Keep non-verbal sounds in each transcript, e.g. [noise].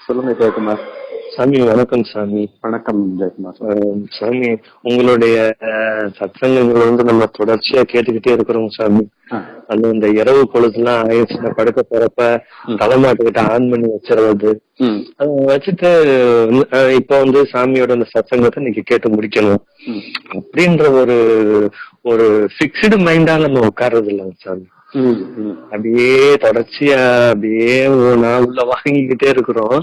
சொல்லுங்க ஜெயக்குமார். சாமி வணக்கம் சாமி. வணக்கம் ஜெயக்குமார். சாமி உங்களுடைய அஹ், சத்சங்கங்கள் வந்து நம்ம தொடர்ச்சியா கேட்டுக்கிட்டே இருக்கிறோம் சாமி. அது இந்த இரவு பொழுதுலாம் ஆயிடுச்சுன்னா படுக்க போறப்ப தலைமாட்டுக்கிட்ட ஆன் பண்ணி வச்சிருவது. வச்சுட்டு இப்ப வந்து சாமியோட அந்த சத்சங்கத்தை இன்னைக்கு கேட்டு முடிக்கணும். அப்படின்ற ஒரு ஒரு பிக்ஸ்டு மைண்டா நம்ம உட்கார்றது இல்லைங்க சாமி. அப்படியே தொடர்ச்சியா அப்படியே நாள் உள்ள வாங்கிக்கிட்டே இருக்கிறோம்.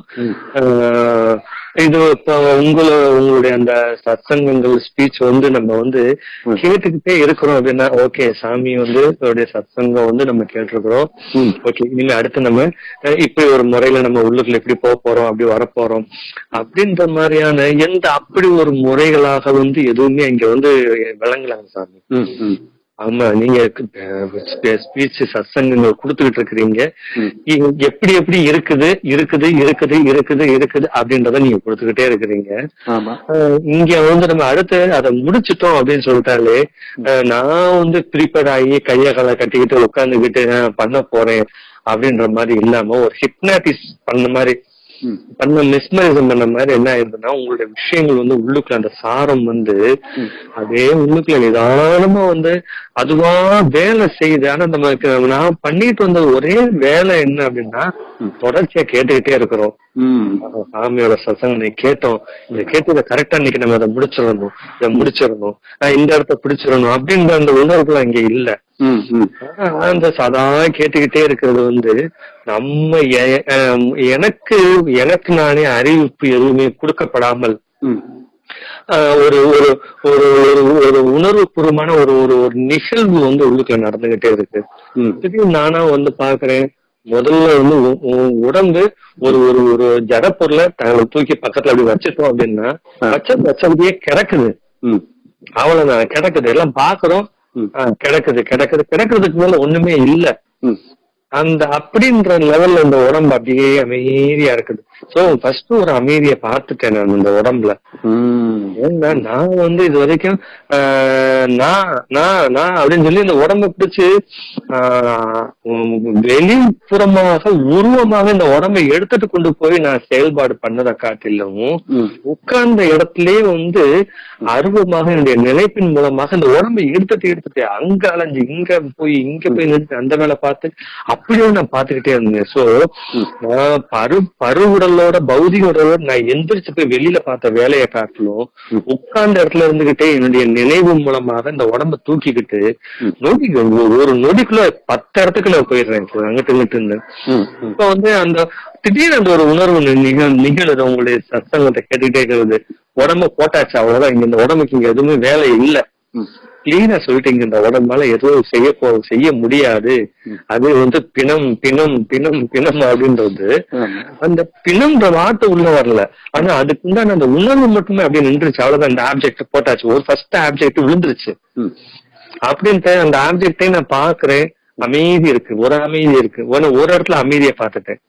இது இப்போ உங்களோட உங்களுடைய அந்த சத்சங்கங்கள் ஸ்பீச் வந்து நம்ம வந்து. கேட்டுக்கிட்டே இருக்கிறோம். அப்படின்னா ஓகே சாமி வந்து அவருடைய சத்சங்கம் வந்து நம்ம கேட்டிருக்கிறோம். ஓகே இனிமே அடுத்து நம்ம இப்படி ஒரு முறையில நம்ம உள்ளுக்குள்ள எப்படி போக போறோம் அப்படி வரப்போறோம் அப்படின்ற மாதிரியான எந்த அப்படி ஒரு முறைகளாக வந்து எதுவுமே இங்க வந்து விளங்கலாங்க சாமி. ஆமா நீங்க ஸ்பீச் சத்சங்கங்கள் கொடுத்துக்கிட்டு இருக்கிறீங்க. எப்படி எப்படி இருக்குது இருக்குது இருக்குது இருக்குது இருக்குது அப்படின்றத நீங்க கொடுத்துக்கிட்டே இருக்கிறீங்க. இங்க வந்து நம்ம அடுத்து அதை முடிச்சிட்டோம் அப்படின்னு சொல்லிட்டாலே நான் வந்து ப்ரிப்பேர் ஆகி கைய காலை கட்டிக்கிட்டு உட்காந்துக்கிட்டு பண்ண போறேன் அப்படின்ற மாதிரி இல்லாம ஒரு ஹிப்னாட்டிஸ் பண்ண மாதிரி பண்ண மிஸ்மரிசம் பண்ண மாதிரி என்ன ஆயிருதுன்னா உங்களுடைய விஷயங்கள் வந்து உள்ளுக்குள்ள அந்த சாரம் வந்து. அதே உள்ளுக்குள்ள நிதானமா வந்து அதுவா வேலை செய்யுது. ஆனா நமக்கு நான் பண்ணிட்டு வந்த ஒரே வேலை என்ன அப்படின்னா தொடர்ச்சியா கேட்டுக்கிட்டே இருக்கிறோம். சாமியோட சசங்க கேட்டோம். இதை கேட்டு கரெக்டா இன்னைக்கு நம்ம அதை முடிச்சிடணும். இதை முடிச்சிடணும். இந்த இடத்த பிடிச்சிடணும் அப்படின்ற அந்த உணர்வுலாம் இங்க இல்ல. அந்த சதா கேட்டுக்கிட்டே இருக்கிறது வந்து நம்ம எனக்கு எனக்கு நானே அறிவிப்பு எதுவுமே கொடுக்கப்படாமல் ஒரு ஒரு ஒரு ஒரு ஒரு உணர்வுபூர்வமான ஒரு ஒரு ஒரு நிகழ்வு வந்து உள்ளுக்குள்ள நடந்துகிட்டே இருக்கு. நானா வந்து பாக்குறேன் முதல்ல வந்து உடம்பு ஒரு ஒரு ஒரு ஜட பொருளை தங்களை தூக்கி பக்கத்துல அப்படி வச்சுட்டோம் அப்படின்னா வச்ச வச்சபடியே கிடக்குது. ம், அவ்வளவுதான் கிடக்குது. எல்லாம் பாக்குறோம் கிடக்குது கிடக்குது. கிடக்குறதுக்கு மேல ஒண்ணுமே இல்ல. அந்த அப்படின்ற லெவல்ல இந்த உடம்பு அப்படியே அமைதியா இருக்குது. சோ ஃபர்ஸ்ட் ஒரு அமைதியை பார்த்துட்டேன் நான் இந்த உடம்புல. ஏன்னா நான் வந்து இது வரைக்கும் நான் நான் நான் அப்படின்னு சொல்லி இந்த உடம்ப பிடிச்சு வெளிப்புறமாக உருவமாக இந்த உடம்பை எடுத்துட்டு கொண்டு போய் நான் செயல்பாடு பண்ணதை காட்டிலும். உட்கார்ந்த இடத்திலே வந்து அருவமாக என்னுடைய நினைப்பின் மூலமாக இந்த உடம்பை எடுத்துட்டு எடுத்துட்டு அங்க அலைஞ்சு இங்க போய் இங்க போய் நிறுத்தி அந்த வேலை பார்த்து அப்படியே நான் பார்த்துக்கிட்டே இருந்தேன் சோ பரு பருவுடலோட பௌதிக உடலோட நான் எந்திரிச்சு போய் வெளியில பார்த்த வேலையை காட்டிலும் உட்கார்ந்த இடத்துல இருந்துகிட்டே என்னுடைய நினைவு மூலமாக இந்த உடம்ப தூக்கிக்கிட்டு நொடி ஒரு நொடிக்குள்ள பத்து இடத்துக்குள்ள போயிடுறேன் அங்கிட்டு இங்கிட்டு. இப்ப வந்து அந்த திடீர்னு அந்த ஒரு உணர்வு நிகழுது. உங்களுடைய சத்தங்கத்தை கேட்டுக்கிட்டே இருக்கிறது. உடம்ப போட்டாச்சு. அவ்வளவுதான். இங்க இந்த உடம்புக்கு இங்க எதுவுமே வேலை இல்ல. கிளீனா சொல்லிட்டீங்க. இந்த உடம்பால எதுவும் செய்ய போ செய்ய முடியாது. அது வந்து பிணம் பிணம் பிணம் பிணம் அப்படின்றது. அந்த பிணம்ன்ற வார்த்தை உள்ள வரல. ஆனா அதுக்கு உண்டான அந்த உணர்வு மட்டுமே அப்படியே நின்றுச்சு. அவ்வளவுதான். அந்த ஆப்ஜெக்ட் போட்டாச்சு. ஒரு ஃபர்ஸ்ட் ஆப்ஜெக்ட் விழுந்துருச்சு. அப்படின்ட்டு அந்த ஆப்ஜெக்டை நான் பாக்குறேன் அமைதி இருக்கு. ஒரு அமைதி இருக்கு. ஒரு ஒரு இடத்துல அமைதியை பார்த்துட்டேன்.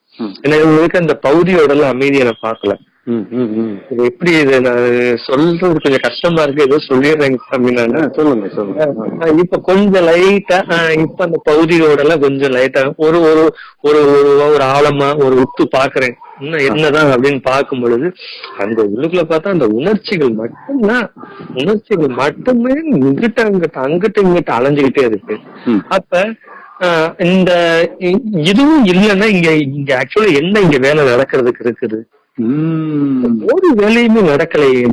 இவங்களுக்கு அந்த பகுதியோட அமைதியை நான் பார்க்கல. இது எப்படி இது நான் சொல்றது கொஞ்சம் கஷ்டமா இருக்கு. ஏதோ சொல்லிடுறேங்க சாமி நானு. சொல்லுங்க சொல்லுங்க. இப்ப கொஞ்சம் லைட்டா இப்ப அந்த பகுதியோட எல்லாம் கொஞ்சம் லைட்டா ஒரு ஒரு ஒரு ஒரு ஒரு ஆழமா ஒரு உத்து பாக்குறேன். இன்னும் என்னதான் அப்படின்னு பார்க்கும் பொழுது அந்த உள்ளுக்குள்ள பார்த்தா அந்த உணர்ச்சிகள் மட்டும்தான். உணர்ச்சிகள் மட்டுமே இங்கிட்ட அங்கிட்ட அங்கிட்ட இங்கிட்ட அலைஞ்சுக்கிட்டே இருக்கு. அப்ப இந்த இதுவும் இல்லைன்னா இங்க இங்க ஆக்சுவலா என்ன இங்க வேலை நடக்கிறதுக்கு இருக்குது. ஒரு வேலையுமே நடக்கலையே.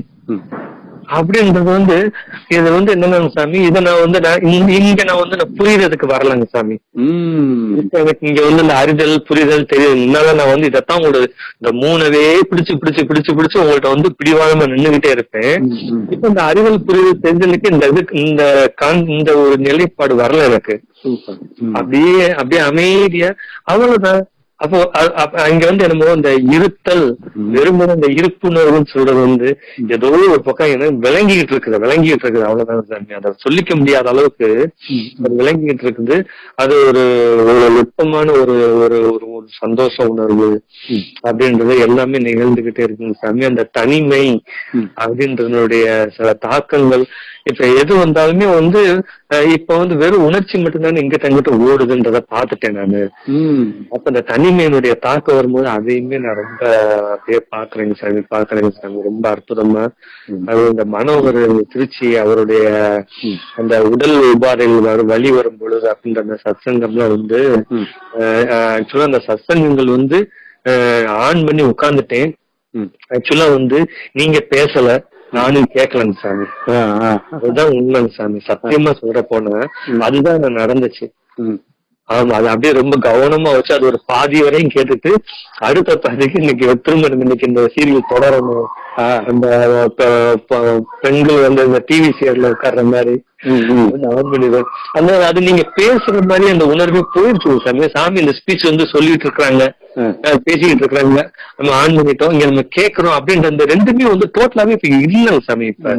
அப்படின்றது வந்து இது வந்து என்னன்னா சாமி இதை நான் வந்து நான் இங்க நான் வந்து நான் புரியறதுக்கு வரலங்க சாமி. எனக்கு இங்க வந்து இந்த அறிதல் புரிதல் தெரியுது முன்னால நான் வந்து இதைத்தான் உங்களோட இந்த மூணவே பிடிச்சு பிடிச்சு பிடிச்சு பிடிச்சு உங்கள்ட்ட வந்து பிடிவாதமா நின்னுகிட்டே இருப்பேன். இப்ப இந்த அறிதல் புரிதல் தெரிஞ்சலுக்கு இந்த இது இந்த இந்த ஒரு நிலைப்பாடு வரல எனக்கு. அப்படியே அப்படியே அமைதியா அவ்வளவுதான். அப்போ அங்க வந்து என்னமோ இந்த இருத்தல் வெறுமனே இந்த இருப்புணர்வுன்னு சொல்றது வந்து ஏதோ ஒரு பக்கம் என்ன விளங்கிட்டு இருக்குது விளங்கிட்டு இருக்குது. அவ்வளவுதான் அதை சொல்லிக்க முடியாத அளவுக்கு அது விளங்கிட்டு இருக்குது. அது ஒரு ஒரு நுட்பமான ஒரு ஒரு ஒரு சந்தோஷ உணர்வு அப்படின்றது எல்லாமே நிகழ்ந்துகிட்டே இருக்குங்க சாமி. அந்த தனிமை. அப்படின்றதனுடைய சில தாக்கங்கள் இப்ப எது வந்தாலுமே வந்து இப்ப வந்து வெறும் உணர்ச்சி மட்டும்தானே இங்கிட்ட அங்கிட்ட ஓடுதுன்றத பாத்துட்டேன் நானு அப்ப இந்த தனிமையினுடைய தாக்கம் வரும்போது அதையுமே நான் ரொம்ப அப்படியே பாக்குறேங்க சாமி பாக்குறேங்க சாமி ரொம்ப அற்புதமா. அது இந்த மன ஒரு திருச்சி அவருடைய. அந்த உடல் உபாதைகள் வரும் வலி வரும் பொழுது அப்படின்ற அந்த சத்சங்கம்லாம் வந்து. ஆக்சுவலா அந்த சத்சங்கங்கள் வந்து ஆன் பண்ணி உட்கார்ந்துட்டேன். ஆக்சுவலா வந்து நீங்க பேசல நானும் கேட்கலங்க சாமி. அதுதான் உண்மைங்க சாமி சத்தியமா சொல்ற போனா. அதுதான் நடந்துச்சு. ஆமா அது அப்படியே ரொம்ப கவனமா வச்சு அது ஒரு பாதி வரையும் கேட்டுட்டு அடுத்த பாதிக்கு இன்னைக்கு திரும்ப இன்னைக்கு இந்த சீரியல் தொடரணும். அந்த பெண்கள் வந்து இந்த டிவி சீரியல்ல உட்கார்ற மாதிரி. அந்த அது நீங்க பேசுற மாதிரி அந்த உணர்வே போயிடுச்சு சாமி சாமி இந்த ஸ்பீச் வந்து சொல்லிட்டு இருக்காங்க. பேசிக்கிட்டு இருக்காங்க நம்ம ஆன் பண்ணிட்டோம் இங்க நம்ம கேக்குறோம் அப்படின்ற அந்த ரெண்டுமே வந்து டோட்டலாவே இப்ப இல்லைங்க சாமி இப்ப.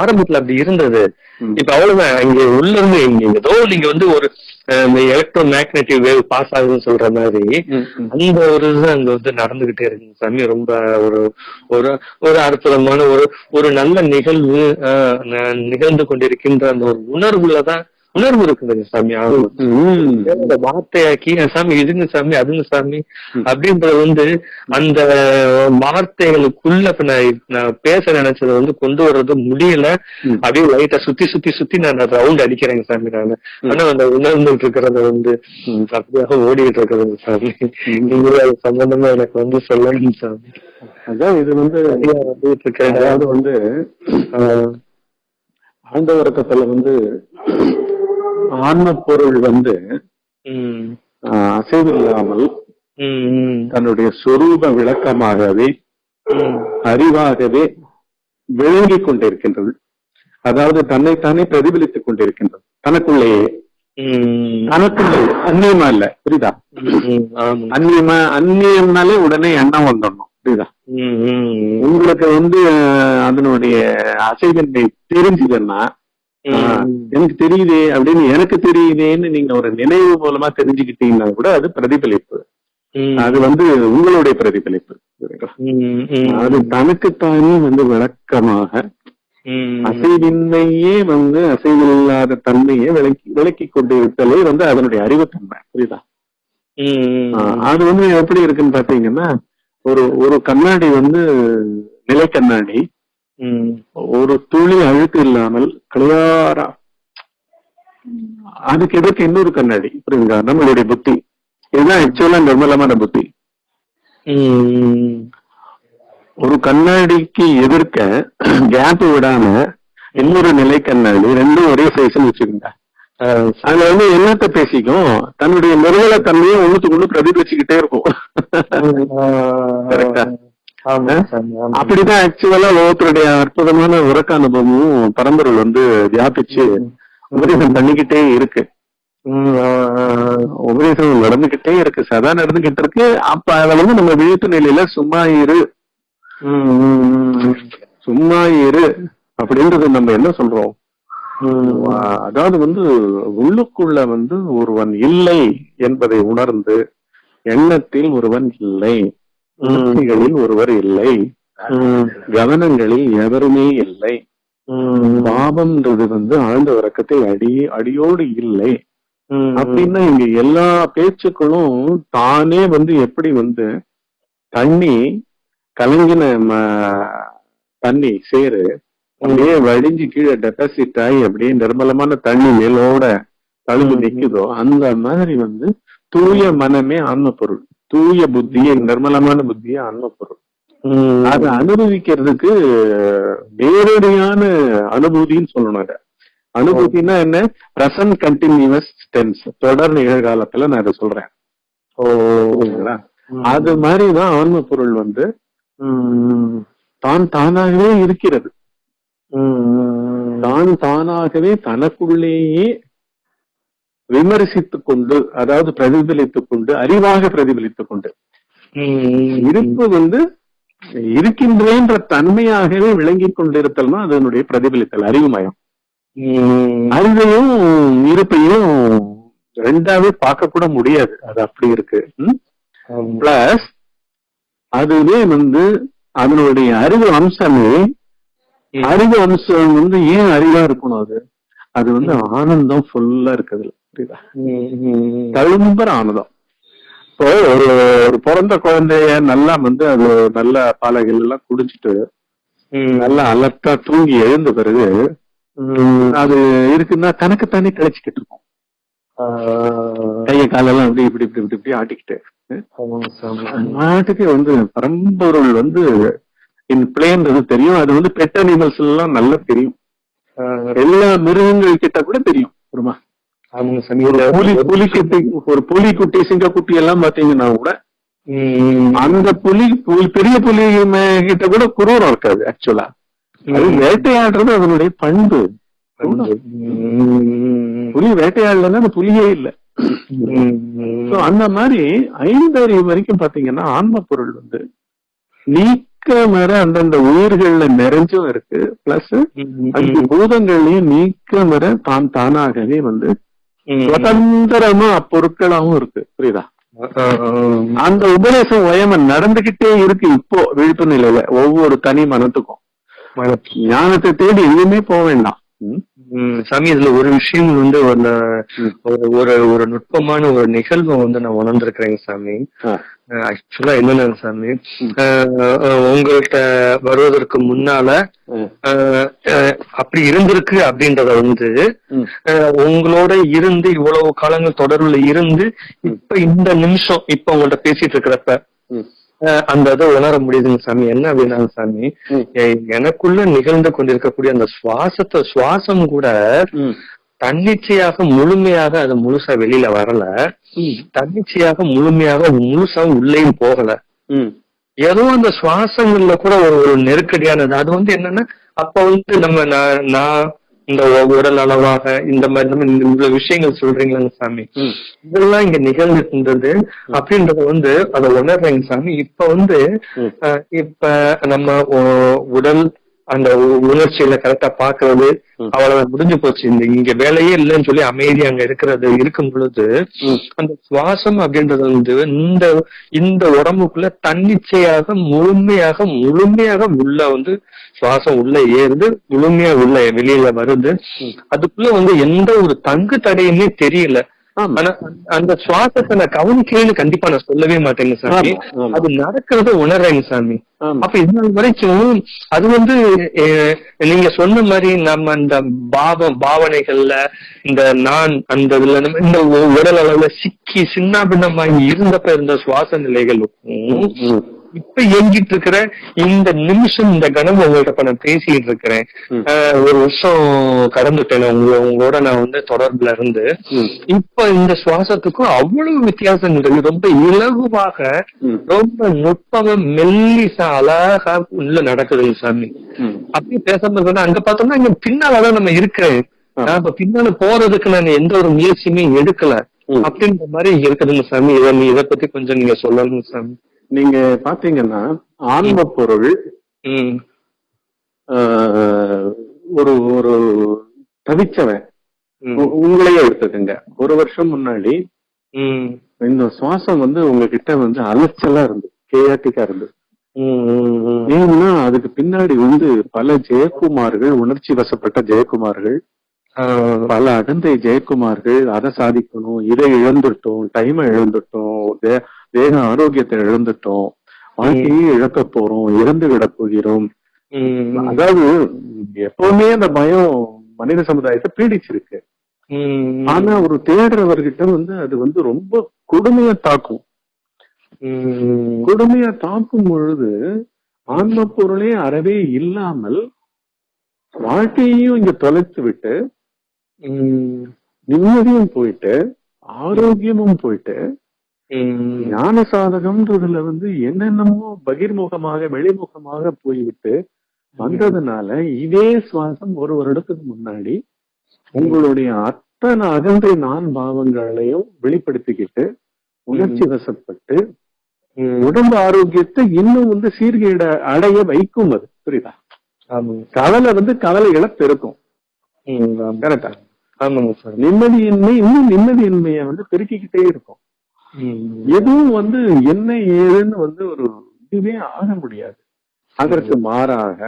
ஆரம்பத்துல அப்படி இருந்தது. இப்ப அவ்வளவுதான். இங்க உள்ள இருந்து இங்க ஏதோ நீங்க வந்து ஒரு எலக்ட்ரோ மேக்னெட்டிவ் வேவ் பாஸ் ஆகுதுன்னு சொல்ற மாதிரி. அந்த ஒரு இது அங்க வந்து நடந்துகிட்டே இருக்குங்க சாமி ரொம்ப ஒரு ஒரு ஒரு அற்புதமான ஒரு ஒரு நல்ல நிகழ்வு நிகழ்ந்து கொண்டிருக்கின்ற அந்த ஒரு உணர்வுலதான் உணர்வு இருக்குதுங்க சாமி. அந்த வார்த்தையாக்கி "அஹ் சாமி இதுங்க சாமி அதுங்க சாமி. அப்படின்றது வந்து அந்த வார்த்தைகளுக்குள்ள நான் நான் பேச நினைச்சதை வந்து கொண்டு வர்றது முடியல. அப்படியே லைட்டா சுத்தி சுத்தி சுத்தி நான் ரவுண்ட் அடிக்கிறேங்க சாமி நான் ஆனா அந்த உணர்ந்துட்டு இருக்கிறத வந்து. அப்படியாக ஓடிட்டு இருக்கிறது சாமி நீங்க அது சம்பந்தமா எனக்கு வந்து சொல்லணும் சாமி அதான் இது வந்து அதாவது வந்து ஆழ்ந்த உறக்கத்துல வந்து ஆன்ம பொருள் வந்து அசைவில்லாமல் தன்னுடைய சொரூப விளக்கமாகவே அறிவாகவே விளங்கிக் கொண்டிருக்கின்றது. அதாவது தன்னைத்தானே பிரதிபலித்துக் கொண்டிருக்கின்றது. தனக்குள்ளேயே. தனக்குள்ளே அந்நியமா இல்ல புரியுதா? அந்நியமா அந்நியம்னாலே உடனே எண்ணம் வந்துடணும் புரியுதா? உங்களுக்கு வந்து அதனுடைய அசைவின்மை தெரிஞ்சுதுன்னா எனக்கு தெரியுதே அப்படின்னு எனக்கு தெரியுதேன்னு நீங்க ஒரு நினைவு மூலமா தெரிஞ்சுக்கிட்டீங்கன்னா கூட அது பிரதிபலிப்பு. அது வந்து உங்களுடைய பிரதிபலிப்பு? அது தனக்குத்தானே வந்து விளக்கமாக அசைவின்மையே வந்து அசைவில்லாத தன்மையை விளக்கி விளக்கி கொண்டு இருத்தலே வந்து அதனுடைய அறிவுத்தன்மை. புரியுதா? அது வந்து எப்படி இருக்குன்னு பாத்தீங்கன்னா ஒரு ஒரு கண்ணாடி வந்து நிலை கண்ணாடி ஒரு துளி அழுக்கு இல்லாமல் கிளியாரா அதுக்கு எதிர்க்க இன்னொரு கண்ணாடி? புரியுங்களா நம்மளுடைய புத்தி. இதுதான் ஆக்சுவலா நிர்மலமான புத்தி. ஒரு கண்ணாடிக்கு எதிர்க்க கேப் விடாம இன்னொரு நிலை கண்ணாடி ரெண்டும் ஒரே சைஸ்னு வச்சுக்கோங்க. அதுல வந்து என்னத்த பேசிக்கும்? தன்னுடைய நிர்மல தன்மையை ஒண்ணுத்துக்கு ஒண்ணு பிரதிபலிச்சுக்கிட்டே இருக்கும்? அப்படிதான் ஆக்சுவலா ஒவ்வொருத்தருடைய அற்புதமான உறக்க அனுபவமும் பரம்பொருள் வந்து வியாபிச்சு உபதேசம் பண்ணிக்கிட்டே இருக்கு. உபதேசம் நடந்துகிட்டே இருக்கு சதா நடந்துகிட்டு இருக்கு. அப்ப அத வந்து நம்ம விழிப்பு நிலையில சும்மா இரு. சும்மா இரு அப்படின்றது நம்ம என்ன சொல்றோம்? அதாவது வந்து உள்ளுக்குள்ள வந்து ஒருவன் இல்லை என்பதை உணர்ந்து எண்ணத்தில் ஒருவன் இல்லை. உணர்ச்சிகளில் ஒருவர் இல்லை. கவனங்களில் எவருமே இல்லை. பாவம்ன்றது வந்து ஆழ்ந்த உறக்கத்தில் அடி அடியோடு இல்லை. அப்படின்னா இங்க எல்லா பேச்சுக்களும் தானே வந்து எப்படி வந்து தண்ணி கலங்கின தண்ணி சேரு அப்படியே வடிஞ்சு கீழே டெபாசிட் ஆகி அப்படியே நிர்மலமான தண்ணி மேலோட தழும்பு நிக்குதோ அந்த மாதிரி வந்து தூய மனமே ஆன்ம பொருள். தூய புத்தியே நிர்மலமான புத்தியே ஆன்ம பொருள் அதை அனுபவிக்கிறதுக்கு நேரடியான அனுபூதின்னு சொல்லணும் அத. அனுபூதினா என்ன? பிரசன்ட் கண்டினியூஸ் டென்ஸ் தொடர் நிகழ்காலத்துல நான் இதை சொல்றேன். புரியுதுங்களா? அது மாதிரிதான் ஆன்ம பொருள் வந்து தான் தானாகவே இருக்கிறது. தான் தானாகவே தனக்குள்ளேயே விமர்சித்துக் கொண்டு அதாவது பிரதிபலித்துக் கொண்டு அறிவாக பிரதிபலித்துக் கொண்டு. இருப்பு வந்து இருக்கின்றேன்ற தன்மையாகவே விளங்கிக் கொண்டிருத்தல்னா அதனுடைய பிரதிபலித்தல் அறிவுமயம் அறிவையும் இருப்பையும் ரெண்டாவே பார்க்க கூட முடியாது. அது அப்படி இருக்கு. பிளஸ் அதுவே வந்து அதனுடைய அறிவு அம்சமே. அறிவு அம்சம் வந்து ஏன் அறிவா இருக்கணும் அது? அது வந்து ஆனந்தம் ஃபுல்லா இருக்குதுல புரியுதா ம், ம், தழும்புற ஆனந்தம் இப்போ ஒரு ஒரு பிறந்த குழந்தைய நல்லா வந்து அது நல்ல பாலைகள் எல்லாம் குடிச்சிட்டு. நல்லா அலர்ட்டா தூங்கி எழுந்த பிறகு. அது இருக்குன்னா தனக்குத்தானே கழிச்சுக்கிட்டு இருக்கும் கைய காலெல்லாம் அப்படி இப்படி இப்படி இப்படி இப்படி ஆட்டிக்கிட்டு. நாட்டுக்கு வந்து பரம்பொருள் வந்து இன் பிளேன்றது தெரியும் அது வந்து பெட் அனிமல்ஸ் எல்லாம் நல்லா தெரியும் எல்லா மிருகங்கள் கிட்ட கூட தெரியும் ஒருமா சாமி. ஒரு புலி புலிக்குட்டி ஒரு புலிக்குட்டி சிங்கக்குட்டி எல்லாம் பாத்தீங்கன்னா கூட அந்த புலி பெரிய புலி கிட்ட கூட குரூரம் இருக்காது ஆக்சுவலா அது. வேட்டையாடுறது அதனுடைய பண்பு. புலி வேட்டையாடலன்னா அந்த புலியே இல்ல. அந்த மாதிரி ஐந்தறிவு வரைக்கும் பாத்தீங்கன்னா ஆன்ம பொருள் வந்து நீக்க மர அந்தந்த உயிர்கள்ல நிறைஞ்சும் இருக்கு. பிளஸ் அஞ்சு பூதங்கள்லயும் நீக்க மர தான் தானாகவே வந்து சுதந்திரமா அப்பொருட்களாவும் இருக்கு. புரியுதா? அந்த உபதேசம் வயமன் நடந்துகிட்டே இருக்கு இப்போ விழிப்பு நிலையில ஒவ்வொரு தனி மனத்துக்கும். ஞானத்தை தேடி எங்கேயுமே போக வேண்டாம். சாமி இதுல ஒரு விஷயம் வந்து ஒரு ஒரு ஒரு நுட்பமான ஒரு நிகழ்வை வந்து நான் உணர்ந்திருக்கிறேங்க சாமி. ஆக்சுவலா என்னன்னா சாமி? உங்கள்ட்ட வருவதற்கு முன்னால அப்படி இருந்திருக்கு அப்படின்றத வந்து உங்களோட இருந்து இவ்வளவு காலங்கள் தொடர்புல இருந்து இப்ப இந்த நிமிஷம் இப்ப உங்கள்ட்ட பேசிட்டு இருக்கிறப்ப அந்த இதை உணர முடியுதுங்க சாமி. என்ன அப்படின்னா சாமி? எனக்குள்ள நிகழ்ந்து கொண்டிருக்கக்கூடிய அந்த சுவாசத்தை சுவாசம் கூட. தன்னிச்சையாக முழுமையாக அது முழுசா வெளியில வரல. தன்னிச்சையாக முழுமையாக முழுசா உள்ளேயும் போகல. ஏதோ அந்த சுவாசங்கள்ல கூட ஒரு ஒரு நெருக்கடியானது. அது வந்து என்னன்னா அப்ப வந்து நம்ம நான் நான் இந்த உடல் அளவாக இந்த மாதிரி நம்ம இந்த இவ்வளவு விஷயங்கள் சொல்றீங்களாங்க சாமி. இதெல்லாம் இங்க நிகழ்ந்துட்டு இருந்தது அப்படின்றத வந்து அதை உணர்றேங்க சாமி. இப்ப வந்து இப்ப நம்ம உடல் அந்த உணர்ச்சியில கரெக்டா பாக்குறது. அவ்வளவு முடிஞ்சு போச்சு இந்த இங்க வேலையே இல்லைன்னு சொல்லி அமைதி அங்க இருக்கிறது இருக்கும் பொழுது. அந்த சுவாசம் அப்படின்றது வந்து இந்த இந்த உடம்புக்குள்ள தன்னிச்சையாக முழுமையாக முழுமையாக உள்ள வந்து சுவாசம் உள்ள ஏறுது முழுமையா உள்ள வெளியில வருது அதுக்குள்ள வந்து எந்த ஒரு தங்கு தடையுமே தெரியல அந்த சுவாசத்தை நான் கவனிக்கிறேன்னு கண்டிப்பா நான் சொல்லவே மாட்டேங்க சாமி. அது நடக்கிறத உணர்றேங்க சாமி. அப்ப நாள் வரைக்கும் அது வந்து நீங்க சொன்ன மாதிரி நம்ம இந்த பாவ பாவனைகள்ல இந்த நான் அந்த இதுல நம்ம இந்த உடல் அளவுல சிக்கி சின்ன பின்னமாகி இருந்தப்ப இருந்த சுவாச நிலைகளுக்கும். இப்ப இயங்கிட்டு இருக்கிற இந்த நிமிஷம் இந்த கணம் உங்கள்ட்ட இப்ப நான் பேசிட்டு இருக்கிறேன் ஒரு வருஷம் கடந்துட்டேன் உங்க உங்களோட நான் வந்து தொடர்புல இருந்து. இப்ப இந்த சுவாசத்துக்கும் அவ்வளவு வித்தியாசங்கள் இருக்கு ரொம்ப இலகுவாக. ரொம்ப நுட்பமா மெல்லிசா அழகா உள்ள நடக்குதுங்க சாமி ம். அப்படியே பேசாம அங்க பார்த்தோம்னா இங்க பின்னாலதான் நம்ம இருக்கிறேன். நான் இப்ப பின்னால போறதுக்கு நான் எந்த ஒரு முயற்சியுமே எடுக்கல. அப்படின்ற மாதிரி இருக்குதுங்க சாமி இதை இதை பத்தி கொஞ்சம் நீங்க சொல்லணுங்க சாமி நீங்க பாத்தீங்கன்னா ஆன்ம பொருள் ஒரு ஒரு தவிச்சவன். உங்களையே எடுத்துக்கங்க. ஒரு வருஷம் முன்னாடி இந்த சுவாசம் வந்து உங்ககிட்ட வந்து அலைச்சலா இருந்தது. கேயாட்டிக்கா இருந்தது. ஏன்னா அதுக்கு பின்னாடி வந்து பல ஜெயக்குமார்கள் உணர்ச்சி வசப்பட்ட ஜெயக்குமார்கள் பல அகந்தை ஜெயக்குமார்கள் அதை சாதிக்கணும் இதை இழந்துட்டோம் டைமை இழந்துட்டோம் தேக ஆரோக்கியத்தை இழந்துட்டோம். வாழ்க்கையே இழக்க போறோம் இறந்து விட போகிறோம். அதாவது எப்பவுமே அந்த பயம் மனித சமுதாயத்தை பீடிச்சிருக்கு. ஆனா ஒரு தேடுறவர்கிட்ட வந்து அது வந்து ரொம்ப கொடுமையா தாக்கும். கொடுமையா தாக்கும் பொழுது ஆன்ம பொருளே அறவே இல்லாமல் வாழ்க்கையையும் இங்க தொலைத்து விட்டு நிம்மதியும் போயிட்டு ஆரோக்கியமும் போயிட்டு ஞான சாதகம்ன்றதுல வந்து என்னென்னமோ பகிர்முகமாக வெளிமுகமாக போய்விட்டு வந்ததுனால இதே சுவாசம் ஒரு வருடத்துக்கு முன்னாடி உங்களுடைய அத்தனை அகந்தை நான் பாவங்களையும் வெளிப்படுத்திக்கிட்டு உணர்ச்சி வசப்பட்டு. உடம்பு ஆரோக்கியத்தை இன்னும் வந்து சீர்கேட அடைய வைக்கும் அது புரியுதா? கவலை வந்து கவலைகளை பெருக்கும். ம், ஆமா. கரெக்டா நிம்மதியின்மை இன்னும் நிம்மதியின்மையை வந்து பெருக்கிக்கிட்டே இருக்கும். எதுவும் வந்து என்ன ஏதுன்னு வந்து ஒரு இதுவே ஆக முடியாது. அதற்கு மாறாக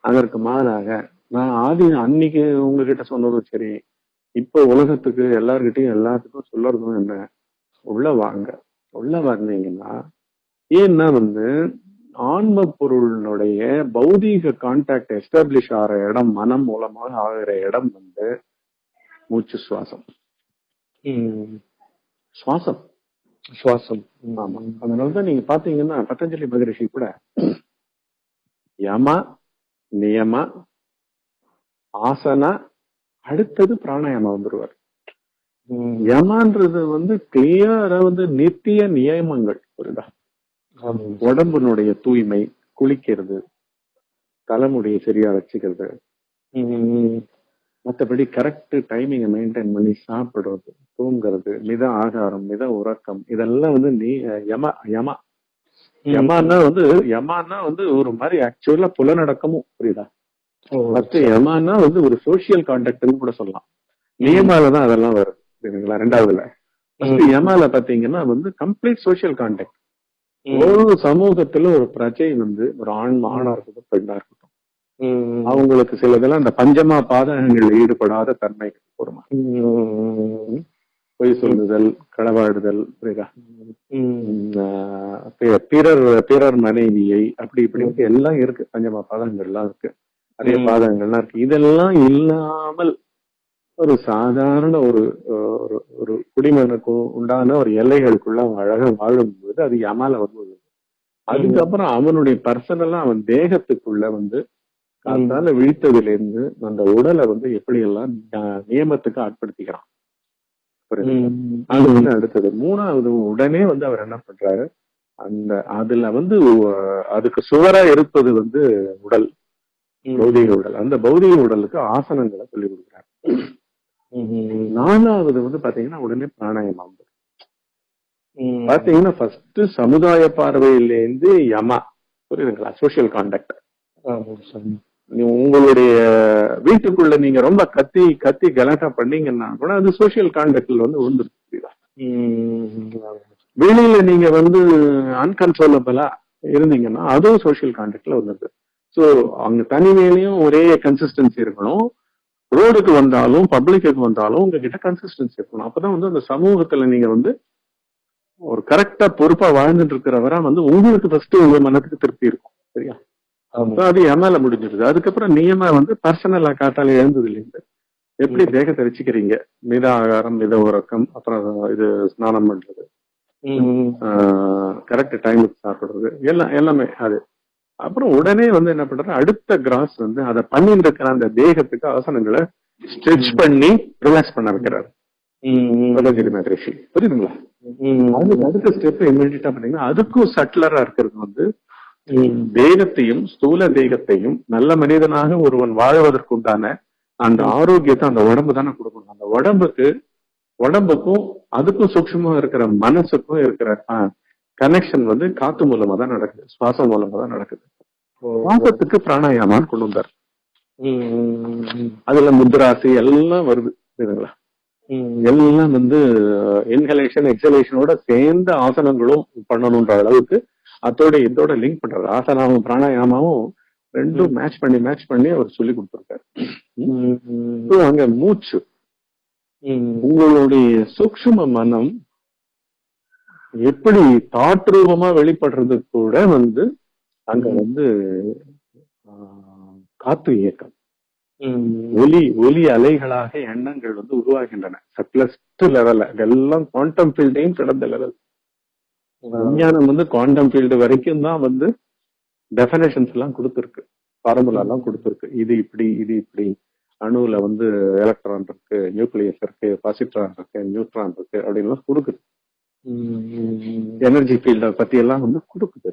அதற்கு மாறாக நான் ஆதி அன்னைக்கு உங்ககிட்ட சொன்னதும் சரி இப்ப உலகத்துக்கு எல்லார்கிட்டையும் எல்லாத்துக்கும் சொல்லறதும் என்ன? உள்ள வாங்க. உள்ள வந்தீங்கன்னா ஏன்னா வந்து ஆன்ம பொருளினுடைய பௌதீக கான்டாக்ட் எஸ்டாப்ளிஷ் ஆகிற இடம் மனம் மூலமாக ஆகிற இடம் வந்து மூச்சு சுவாசம். சுவாசம். சுவாசம். ஆமா. அதனாலதான் நீங்க பாத்தீங்கன்னா பதஞ்சலி மகரிஷி கூட யம நியம ஆசனா அடுத்தது பிராணாயாமம் வந்துருவார். யமான்றது வந்து கிளியரா வந்து நித்திய நியமங்கள் புரியுதா? உடம்பினுடைய தூய்மை குளிக்கிறது தலைமுடியை சரியா வச்சுக்கிறது. மற்றபடி கரெக்ட் டைமிங்கை மெயின்டைன் பண்ணி சாப்பிடுறது தூங்குறது மித ஆகாரம் மித உறக்கம் இதெல்லாம் வந்து நீ யம யமா. யமான்னா வந்து யமான்னா வந்து ஒரு மாதிரி ஆக்சுவலா புலநடக்கமும் புரியுதா? ஃபர்ஸ்ட் யமான்னா வந்து ஒரு சோசியல் கான்டாக்ட்னு கூட சொல்லலாம். நியமால தான் அதெல்லாம் வரும் சரிங்களா ரெண்டாவதுல. ஃபர்ஸ்ட் யமால பாத்தீங்கன்னா வந்து கம்ப்ளீட் சோசியல் கான்டாக்ட் ஒரு சமூகத்துல ஒரு பிரஜை வந்து ஒரு ஆண் ஆணா இருக்கட்டும் பெண்ணா இருக்கட்டும் அவங்களுக்கு சிலதெல்லாம் இந்த பஞ்சமா பாதகங்கள் ஈடுபடாத தன்மைகள் ஒருமா பொய் சொல்லுதல் களவாடுதல் பிறர் பிறர் மனைவியை அப்படி இப்படி எல்லாம் இருக்கு. பஞ்சமா பாதகங்கள்லாம் இருக்கு. நிறைய பாதகங்கள்லாம் இருக்கு. இதெல்லாம் இல்லாமல் ஒரு சாதாரண ஒரு ஒரு குடிமகனுக்கு உண்டான ஒரு எல்லைகளுக்குள்ள அவன் அழகா வாழும்போது அது யமால வருவது? அதுக்கப்புறம் அவனுடைய பர்சனலா அவன் தேகத்துக்குள்ள வந்து காத்தால விழித்ததுல இருந்து அந்த உடலை வந்து எப்படி எல்லாம் நியமத்துக்கு ஆட்படுத்திக்கிறான். அது வந்து அடுத்தது. மூணாவது உடனே வந்து அவர் என்ன பண்றாரு? அந்த அதுல வந்து அதுக்கு சுவரா இருப்பது வந்து உடல் பௌதிக உடல். அந்த பௌதிக உடலுக்கு ஆசனங்களை சொல்லி கொடுக்குறாரு. நாலாவது வந்து பாத்தீங்கன்னா உடனே பிராணாயமம் பாத்தீங்கன்னா ஃபர்ஸ்ட் சமுதாய பார்வையிலேருந்து யமா. புரியுதுங்களா? சோசியல் கான்டாக்ட் உங்களுடைய வீட்டுக்குள்ள நீங்க ரொம்ப கத்தி கத்தி கலாட்டா பண்ணீங்கன்னா கூட அது சோசியல் கான்டாக்ட்ல வந்து விழுந்துருக்கு வெளியில நீங்க வந்து அன்கன்ட்ரோலபிளா இருந்தீங்கன்னா அதுவும் சோசியல் கான்டாக்ட்ல வந்துருது. ஸோ அங்க தனிமையிலையும் ஒரே கன்சிஸ்டன்சி இருக்கணும். ரோடுக்கு வந்தாலும் பப்ளிக்கு வந்தாலும் உங்ககிட்ட கன்சிஸ்டன்சி இருக்கணும். அப்பதான் வந்து அந்த சமூகத்துல நீங்க வந்து ஒரு கரெக்டா பொறுப்பா வாழ்ந்துட்டு இருக்கிறவரா வந்து உங்களுக்கு ஃபர்ஸ்ட் உங்க மனத்துக்கு திருப்தி இருக்கும். சரியா? அது எம்எல்ஏ முடிஞ்சிருது. அதுக்கப்புறம் நியம வந்து பர்சனலா காட்டால எழுந்தது இல்லைங்க எப்படி தேகத்தை வச்சுக்கிறீங்க? மித ஆகாரம் மித உறக்கம் அப்புறம் இது ஸ்நானம் பண்றது. கரெக்ட் டைமுக்கு சாப்பிடுறது. எல்லாம் எல்லாமே அது. அப்புறம் உடனே வந்து என்ன பண்றாரு அடுத்த கிராஸ் வந்து அதை பண்ணிட்டு இருக்கிற அந்த தேகத்துக்கு ஆசனங்களை ஸ்ட்ரெச் பண்ணி ரிலாக்ஸ் பண்ண வைக்கிறாரு. புரியுதுங்களா? அதுக்கு அடுத்த ஸ்டெப் இமீடியட்டா பண்ணீங்கன்னா அதுக்கும் சட்லரா இருக்கிறது வந்து தேகத்தையும் ஸ்தூல தேகத்தையும் நல்ல மனிதனாக ஒருவன் வாழ்வதற்கு உண்டான அந்த ஆரோக்கியத்தை அந்த உடம்பு தானே கொடுக்கணும். அந்த உடம்புக்கு உடம்புக்கும் அதுக்கும் சூக்ஷமா இருக்கிற மனசுக்கும் இருக்கிற கனெக்ஷன் வந்து காத்து மூலமா தான் நடக்குது. சுவாசம் மூலமா தான் நடக்குது. சுவாசத்துக்கு பிராணாயாமான்னு கொண்டு வந்தார். அதுல முத்ராசி எல்லாம் வருது இதுங்களா? எல்லாம் வந்து இன்ஹலேஷன் எக்ஸலேஷனோட சேர்ந்த ஆசனங்களும் பண்ணணும்ன்ற அளவுக்கு அதோட இதோட லிங்க் பண்றாரு ஆசனாவும் பிராணாயாமாவும் ரெண்டும் மேட்ச் பண்ணி மேட்ச் பண்ணி அவர் சொல்லி கொடுத்துருக்காரு. அங்க மூச்சு. உங்களுடைய சூக்ஷ்ம மனம் எப்படி தாட் ரூபமா வெளிப்படுறது கூட வந்து அங்க வந்து காத்து இயக்கம். ஒலி ஒலி அலைகளாக எண்ணங்கள் வந்து உருவாகின்றன. சப்ளஸ்ட் லெவல்ல இதெல்லாம் குவாண்டம் ஃபீல்டையும் கடந்த லெவல் விஞ்ஞானம் வந்து குவாண்டம் ஃபீல்டு வரைக்கும் தான் வந்து டெஃபினேஷன்ஸ் எல்லாம் கொடுத்துருக்கு. ஃபார்முலா எல்லாம் கொடுத்துருக்கு. இது இப்படி இது இப்படி. அணுல வந்து எலக்ட்ரான் இருக்கு நியூக்ளியஸ் இருக்கு பாசிட்ரான் இருக்கு நியூட்ரான் இருக்கு அப்படின்லாம் கொடுக்குது. எனர்ஜி ஃபீல்ட பத்தி எல்லாம் வந்து கொடுக்குது.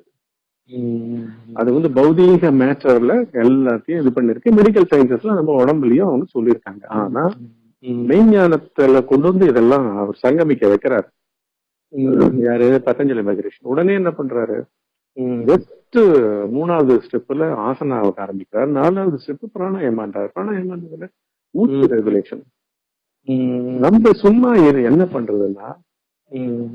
அது வந்து பௌதீக மேட்டர்ல எல்லாத்தையும் இது பண்ணிருக்கு. மெடிக்கல் சயின்சஸ்ல நம்ம உடம்புலயும் அவங்க சொல்லியிருக்காங்க. ஆனா மெய்ஞானத்துல கொண்டு வந்து இதெல்லாம் அவர் சங்கமிக்க வைக்கிறாரு. யாரு? பதஞ்சலி மகரிஷி. உடனே என்ன பண்றாரு? ஜஸ்ட் மூணாவது ஸ்டெப்ல ஆசனாவுக்கு ஆரம்பிக்கிறார். நாலாவது ஸ்டெப் பிராணாயமான்றார் பிராணாயமான்றதுல மூச்சு ரெகுலேஷன். நம்ம சும்மா இது என்ன பண்றதுன்னா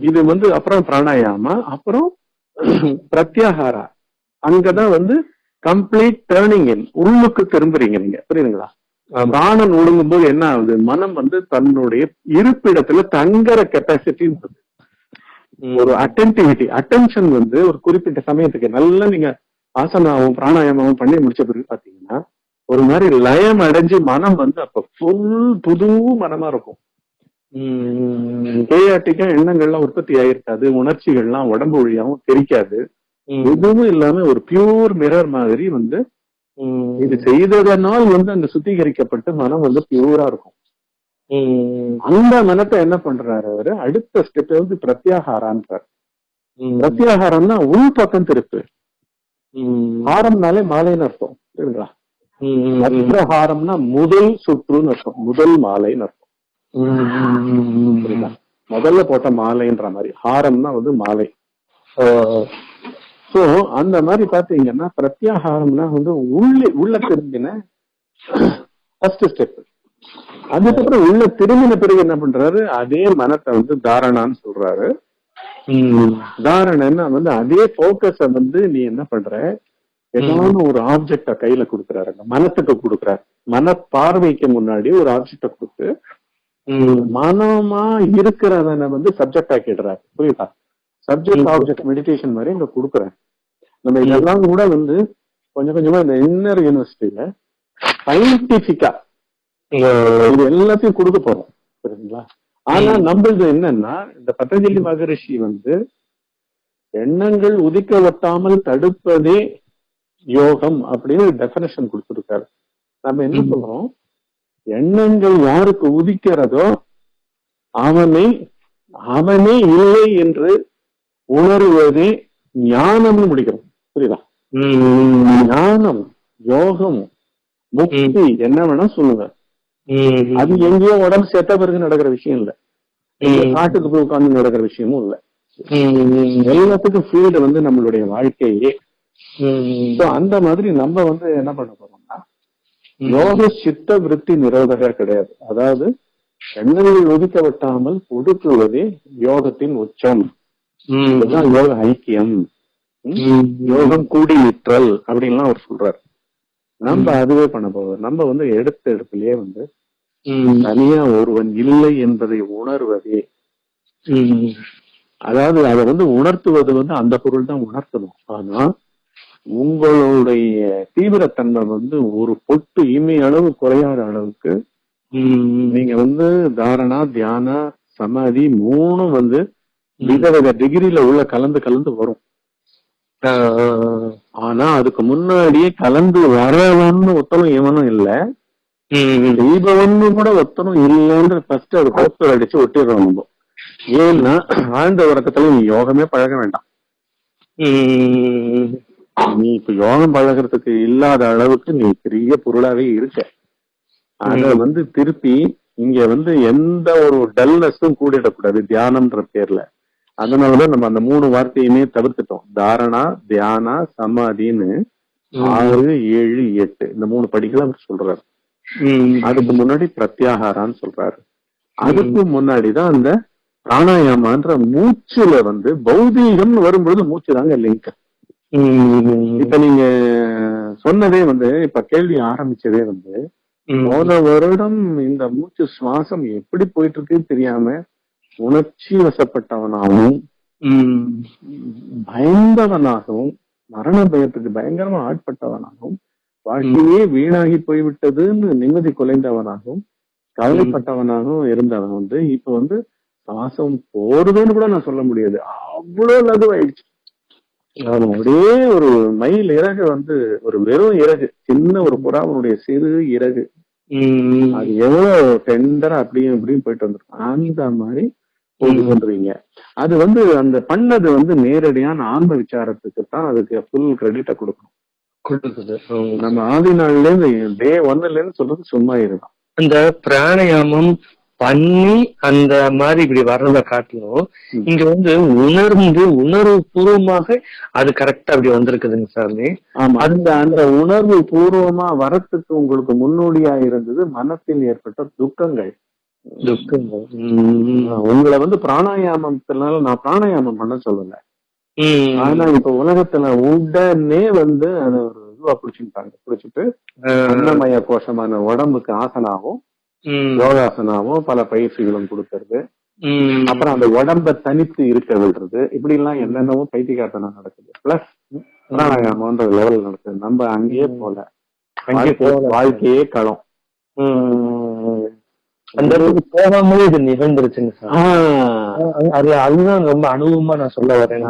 இது வந்து அப்புறம் பிராணாயாமா அப்புறம் [clears throat] பிரத்யாகாரா அங்கதான் வந்து கம்ப்ளீட் டேர்னிங் இன். உள்ளுக்கு திரும்புறீங்க நீங்க. புரியுதுங்களா? பிராணன் ஒடுங்கும் போது என்ன ஆகுது? மனம் வந்து தன்னுடைய இருப்பிடத்துல தங்குற கெப்பாசிட்டி ஒரு அட்டென்டிவிட்டி அட்டென்ஷன் வந்து ஒரு குறிப்பிட்ட சமயத்துக்கு நல்லா நீங்க ஆசனாவும் பிராணாயாமமும் பண்ணி முடிச்ச பிறகு பாத்தீங்கன்னா ஒரு மாதிரி லயம் அடைஞ்சு மனம் வந்து அப்ப ஃபுல் புது மனமா இருக்கும். கேஆட்டிக்கா எண்ணங்கள்லாம் உற்பத்தி ஆயிருக்காது உணர்ச்சிகள்லாம் உடம்பு வழியாவும் தெரிக்காது. எதுவும் இல்லாம ஒரு பியூர் மிரர் மாதிரி வந்து இது செய்ததனால் வந்து அங்க சுத்திகரிக்கப்பட்டு மனம் வந்து பியூரா இருக்கும். அந்த மனத்தை என்ன பண்றாரு அவரு? அடுத்த ஸ்டெப் வந்து பிரத்யாகாரான்றார் பிரத்யாகாரம்னா உள் பக்கம் திருப்பு. ஹாரம்னாலே மாலைன்னு அர்த்தம் அக்ரஹாரம்னா முதல் சுற்றுன்னு அர்த்தம் முதல் மாலைன்னு அர்த்தம். முதல்ல போட்ட மாலைன்ற மாதிரி ஹாரம்னா வந்து மாலை. சோ அந்த மாதிரி பாத்தீங்கன்னா பிரத்யாகாரம்னா வந்து உள்ளே உள்ள திரும்பின ஃபர்ஸ்ட் ஸ்டெப் அதுக்கப்புறம் உள்ள திரும்பின பிறகு என்ன பண்றாரு? அதே மனத்தை வந்து தாரணான்னு சொல்றாரு. தாரணன்னா வந்து அதே போக்கஸ வந்து நீ என்ன பண்ற? ஏதாவது ஒரு ஆப்ஜெக்ட கையில கொடுக்குறாரு. மனத்துக்கு கொடுக்குறாரு. மன பார்வைக்கு முன்னாடி ஒரு ஆப்ஜெக்ட கொடுத்து மனமா இருக்கிறவனை வந்து சப்ஜெக்ட் ஆக்கிடுறாரு புரியுதா? சப்ஜெக்ட் ஆப்ஜெக்ட் மெடிடேஷன் மாதிரி இங்க கொடுக்குறேன் நம்ம இதெல்லாம் கூட வந்து கொஞ்சம் கொஞ்சமா இந்த இன்னர் யூனிவர்சிட்டியில சயின்டிபிக்கா இது எல்லாத்தையும் கொடுக்க போறோம் புரியுதுங்களா? ஆனா நம்மளது என்னன்னா இந்த பதஞ்சலி மகரிஷி வந்து எண்ணங்கள் உதிக்க ஒட்டாமல் தடுப்பதே யோகம் அப்படின்னு டெபனேஷன் கொடுத்திருக்காரு. நம்ம என்ன சொல்றோம்? எண்ணங்கள் யாருக்கு உதிக்கிறதோ அவனை அவனே இல்லை என்று உணர்வதே ஞானம்னு முடிக்கிறோம். புரியுதா? ஞானம் யோகம் முக்தி என்ன வேணா சொல்லுங்க. அது எங்கேயோ உடம்பு செத்த பிறகு நடக்கிற விஷயம் இல்ல. காட்டுக்கு போய் உட்கார்ந்து நடக்கிற விஷயமும் இல்ல. எல்லாத்துக்கும் ஃபீல்டு வந்து நம்மளுடைய வாழ்க்கையே. அந்த மாதிரி நம்ம வந்து என்ன பண்ண போறோம்னா யோக சித்த விருத்தி நிரோதக கிடையாது. அதாவது எண்ணங்கள் ஒதுக்க விட்டாமல் ஒடுக்குவதே யோகத்தின் உச்சம். யோக ஐக்கியம்? யோகம் கூடி நிற்றல் அப்படின்லாம் அவர் சொல்றாரு. நம்ம அதுவே பண்ண போறோம். நம்ம வந்து எடுத்த இடத்துலயே வந்து தனியா ஒருவன் இல்லை என்பதை உணர்வதே. அதாவது அதை வந்து உணர்த்துவது வந்து அந்த பொருள் தான் உணர்த்தணும். ஆனா உங்களுடைய தீவிரத்தன்மை வந்து ஒரு பொட்டு இமை அளவு குறையாத அளவுக்கு நீங்க வந்து தாரணா தியான சமாதி மூணும் வந்து விதவித டிகிரில உள்ள கலந்து கலந்து வரும். ஆனா அதுக்கு முன்னாடியே கலந்து வரவன்னு ஒத்தனும் இவனும் இல்ல. தெய்வம்னு கூட ஒத்தனும் இல்லைன்ற ஃபர்ஸ்ட் அது போஸ்டர் அடிச்சு ஒட்டிடுறோம் நம்ம. ஏன்னா ஆழ்ந்த உறக்கத்துல நீ யோகமே பழக வேண்டாம். நீ இப்ப யோகம் பழகிறதுக்கு இல்லாத அளவுக்கு நீ பெரிய பொருளாவே இருக்க. அத வந்து திருப்பி இங்க வந்து எந்த ஒரு டல்னஸும் கூடிடக்கூடாது. தியானம்ன்ற பேர்ல. அதனாலதான் நம்ம அந்த மூணு வார்த்தையுமே தவிர்த்துட்டோம். தாரணா தியானா சமாதின்னு ஆறு ஏழு எட்டு. இந்த மூணு படிகளை அவர் சொல்றாரு. அதுக்கு முன்னாடி பிரத்யாகாரான்னு சொல்றாரு. அதுக்கு முன்னாடிதான் அந்த பிராணாயாமான்ற மூச்சுல வந்து பௌதீகம்னு வரும்பொழுது மூச்சு தாங்க லிங்க் இப்ப நீங்க சொன்னதே வந்து இப்ப கேள்வி ஆரம்பிச்சதே வந்து போன வருடம் இந்த மூச்சு சுவாசம் எப்படி போயிட்டு இருக்குன்னு தெரியாம உணர்ச்சி வசப்பட்டவனாகவும் பயந்தவனாகவும் மரண பயத்துக்கு பயங்கரமா ஆட்பட்டவனாகவும் வாழ்க்கையே வீணாகி போய்விட்டதுன்னு நிம்மதி குலைந்தவனாகவும் கவலைப்பட்டவனாகவும் இருந்தவன் வந்து இப்ப வந்து சுவாசம் போடுதுன்னு கூட நான் சொல்ல முடியாது. அவ்வளவு லகுவாயிடுச்சு. அப்படியே ஒரு மயில் இறகு வந்து ஒரு வெறும் இறகு சின்ன ஒரு புறாவனுடைய சிறு இறகு. அது எவ்வளவு டெண்டரா அப்படியும் இப்படியும் போயிட்டு வந்திருக்கும் அந்த மாதிரி கொண்டுருவீங்க அது வந்து அந்த பண்ணது வந்து நேரடியான ஆன்ம விசாரத்துக்கு தான் அதுக்கு ஃபுல் கிரெடிட்ட கொடுக்கணும். நம்ம ஆதி நாள்ல இருந்து டே ஒன்னுல இருந்து சொல்றது சும்மா இருதான் அந்த பிராணாயாமம் பண்ணி அந்த மாதிரி இப்படி வர்றத காட்டிலும் இங்க வந்து உணர்ந்து உணர்வு பூர்வமாக அது கரெக்டா அப்படி வந்திருக்குதுங்க சாமி. அந்த அந்த உணர்வு பூர்வமா வரத்துக்கு உங்களுக்கு முன்னோடியா இருந்தது மனத்தில் ஏற்பட்ட துக்கங்கள். உங்களை வந்து பிராணாயாமத்தினால நான் பிராணாயாமம் பண்ண சொல்லல. ஆனா இப்ப உலகத்துல உடனே வந்து அது ஒரு மெதுவா பிடிச்சுட்டாங்க பிடிச்சிட்டு அன்னமய கோஷமான உடம்புக்கு ஆசனாவும் யோகாசனாவும் பல பயிற்சிகளும் கொடுக்கறது. அப்புறம் அந்த உடம்ப தனித்து இருக்க விடுறது. இப்படி எல்லாம் என்னென்னவோ பைத்தியகார்த்தனம் நடக்குது. பிளஸ் பிராணாயாமன்ற லெவல் நடக்குது. நம்ம அங்கேயே போல போகல. வாழ்க்கையே களம். அந்த இடத்துக்கு போகாமலே இது நிகழ்ந்துருச்சுங்க அது அதுதான் ரொம்ப அனுபவமா நான் சொல்ல வரேன்.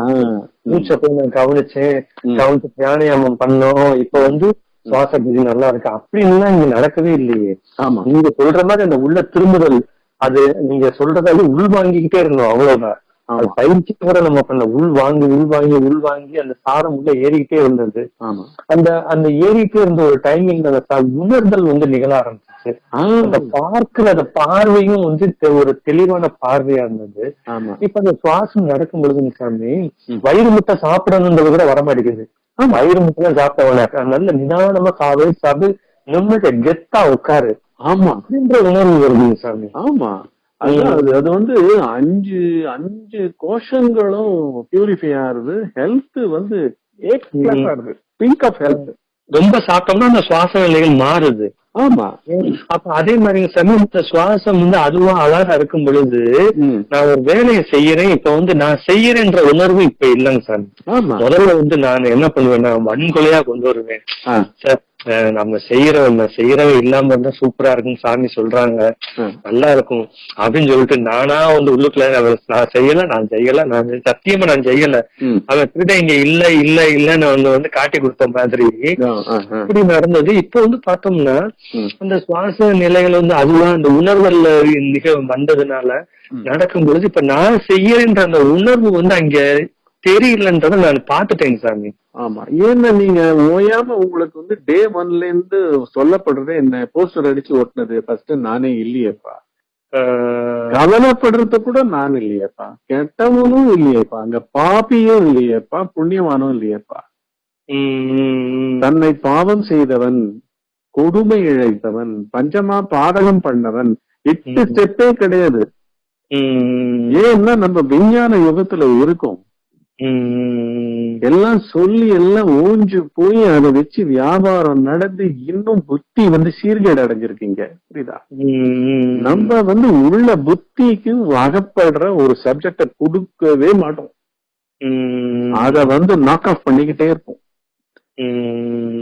மூச்சை போய் நான் கவனிச்சேன். கவனிச்சு பிராணாயாமம் பண்ணோம். இப்ப வந்து சுவாச விதி நல்லா இருக்கு. அப்படின்லாம் இங்க நடக்கவே இல்லையே. ஆமா. நீங்க சொல்ற மாதிரி அந்த உள்ள திரும்புதல் அது நீங்க சொல்றதால உள் வாங்கிக்கிட்டே இருந்தோம் அவ்வளவுதான். அது பயிற்சி கூட நம்ம பண்ண உள் வாங்கி உள் வாங்கி உள் வாங்கி அந்த சாரம் உள்ள ஏறிக்கிட்டே இருந்தது. ஆமா. அந்த அந்த ஏறிக்கிட்டே இருந்த ஒரு டைமிங்ல அந்த உணர்தல் வந்து நிகழ ஆரம்பிச்சிச்சு. அந்த பார்க்கிற அந்த பார்வையும் வந்து ஒரு தெளிவான பார்வையா இருந்தது. ஆமா. இப்ப அந்த சுவாசம் நடக்கும் பொழுது சாமி வயிறு முட்டை சாப்பிடணுன்றது கூட வரமாட்டேங்குது வயிறு முட்டை தான் சாப்பிட்ட நல்ல நிதானமா காவை சாப்பிட்டு நிம்மதி கெத்தா உட்காரு. ஆமா. அப்படின்ற உணர்வு வருதுங்க சாமி. ஆமா. அது அது வந்து அஞ்சு அஞ்சு கோஷங்களும் பியூரிஃபை ஆகுது. ஹெல்த் வந்து பிங்க் ஆஃப் ஹெல்த் ரொம்ப சாப்பிட்டோம்னா அந்த சுவாச நிலைகள் மாறுது. ஆமா. அப்ப அதே மாதிரி சாமி இந்த சுவாசம் வந்து அதுவா அழகா இருக்கும் பொழுது. நான் ஒரு வேலையை செய்யறேன். இப்ப வந்து நான் செய்யறேன்ற உணர்வு இப்ப இல்லைங்க ஆமா. முதல்ல வந்து நான் என்ன பண்ணுவேன்னா வன்கொலையா கொண்டு வருவேன். ஆ, சார் அஹ் நம்ம செய்யறவன் இல்லாம இருந்தா சூப்பரா இருக்குன்னு சாமி சொல்றாங்க. நல்லா இருக்கும் அப்படின்னு சொல்லிட்டு நானா வந்து உள்ளுக்குள்ள நான் செய்யல நான் செய்யல நான் சத்தியமா நான் செய்யல. அவன் திருட இங்க இல்ல இல்ல இல்லன்னு வந்து வந்து காட்டி கொடுத்த மாதிரி. இப்படி நடந்தது இப்போ வந்து பார்த்தோம்னா. அந்த சுவாச நிலைகள் வந்து அதுதான் அந்த உணர்வல்ல நிக வந்ததுனால. நடக்கும் பொழுது இப்ப நான் செய்யறேன்ற அந்த உணர்வு வந்து அங்க தெரியலன்றதை நான் பார்த்துட்டேங்க சாமி. ஆமா. ஏன்னா நீங்க ஓயாம உங்களுக்கு வந்து டே ஒன்ல இருந்து சொல்லப்படுறது என்ன? போஸ்டர் அடிச்சு ஒட்டினது ஃபர்ஸ்ட் நானே இல்லையேப்பா. கவலைப்படுறது கூட நான் இல்லையேப்பா. கெட்டவனும் இல்லையேப்பா. அங்க பாப்பியும் இல்லையேப்பா. புண்ணியவானும் இல்லையேப்பா. தன்னை பாவம் செய்தவன் கொடுமை இழைத்தவன் பஞ்சமா பாதகம் பண்ணவன் எட்டு. ஸ்டெப்பே கிடையாது. ஏன்னா நம்ம விஞ்ஞான யுகத்துல இருக்கோம். எல்லாம் சொல்லி எல்லாம் ஊஞ்சு போய் அதை வச்சு வியாபாரம் நடந்து இன்னும் புத்தி வந்து சீர்கேடு அடைஞ்சிருக்கீங்க. புரியுதா? நம்ம வந்து உள்ள புத்திக்கு அகப்படுற ஒரு சப்ஜெக்ட கொடுக்கவே மாட்டோம். அத வந்து நாக் ஆஃப் பண்ணிக்கிட்டே இருப்போம்.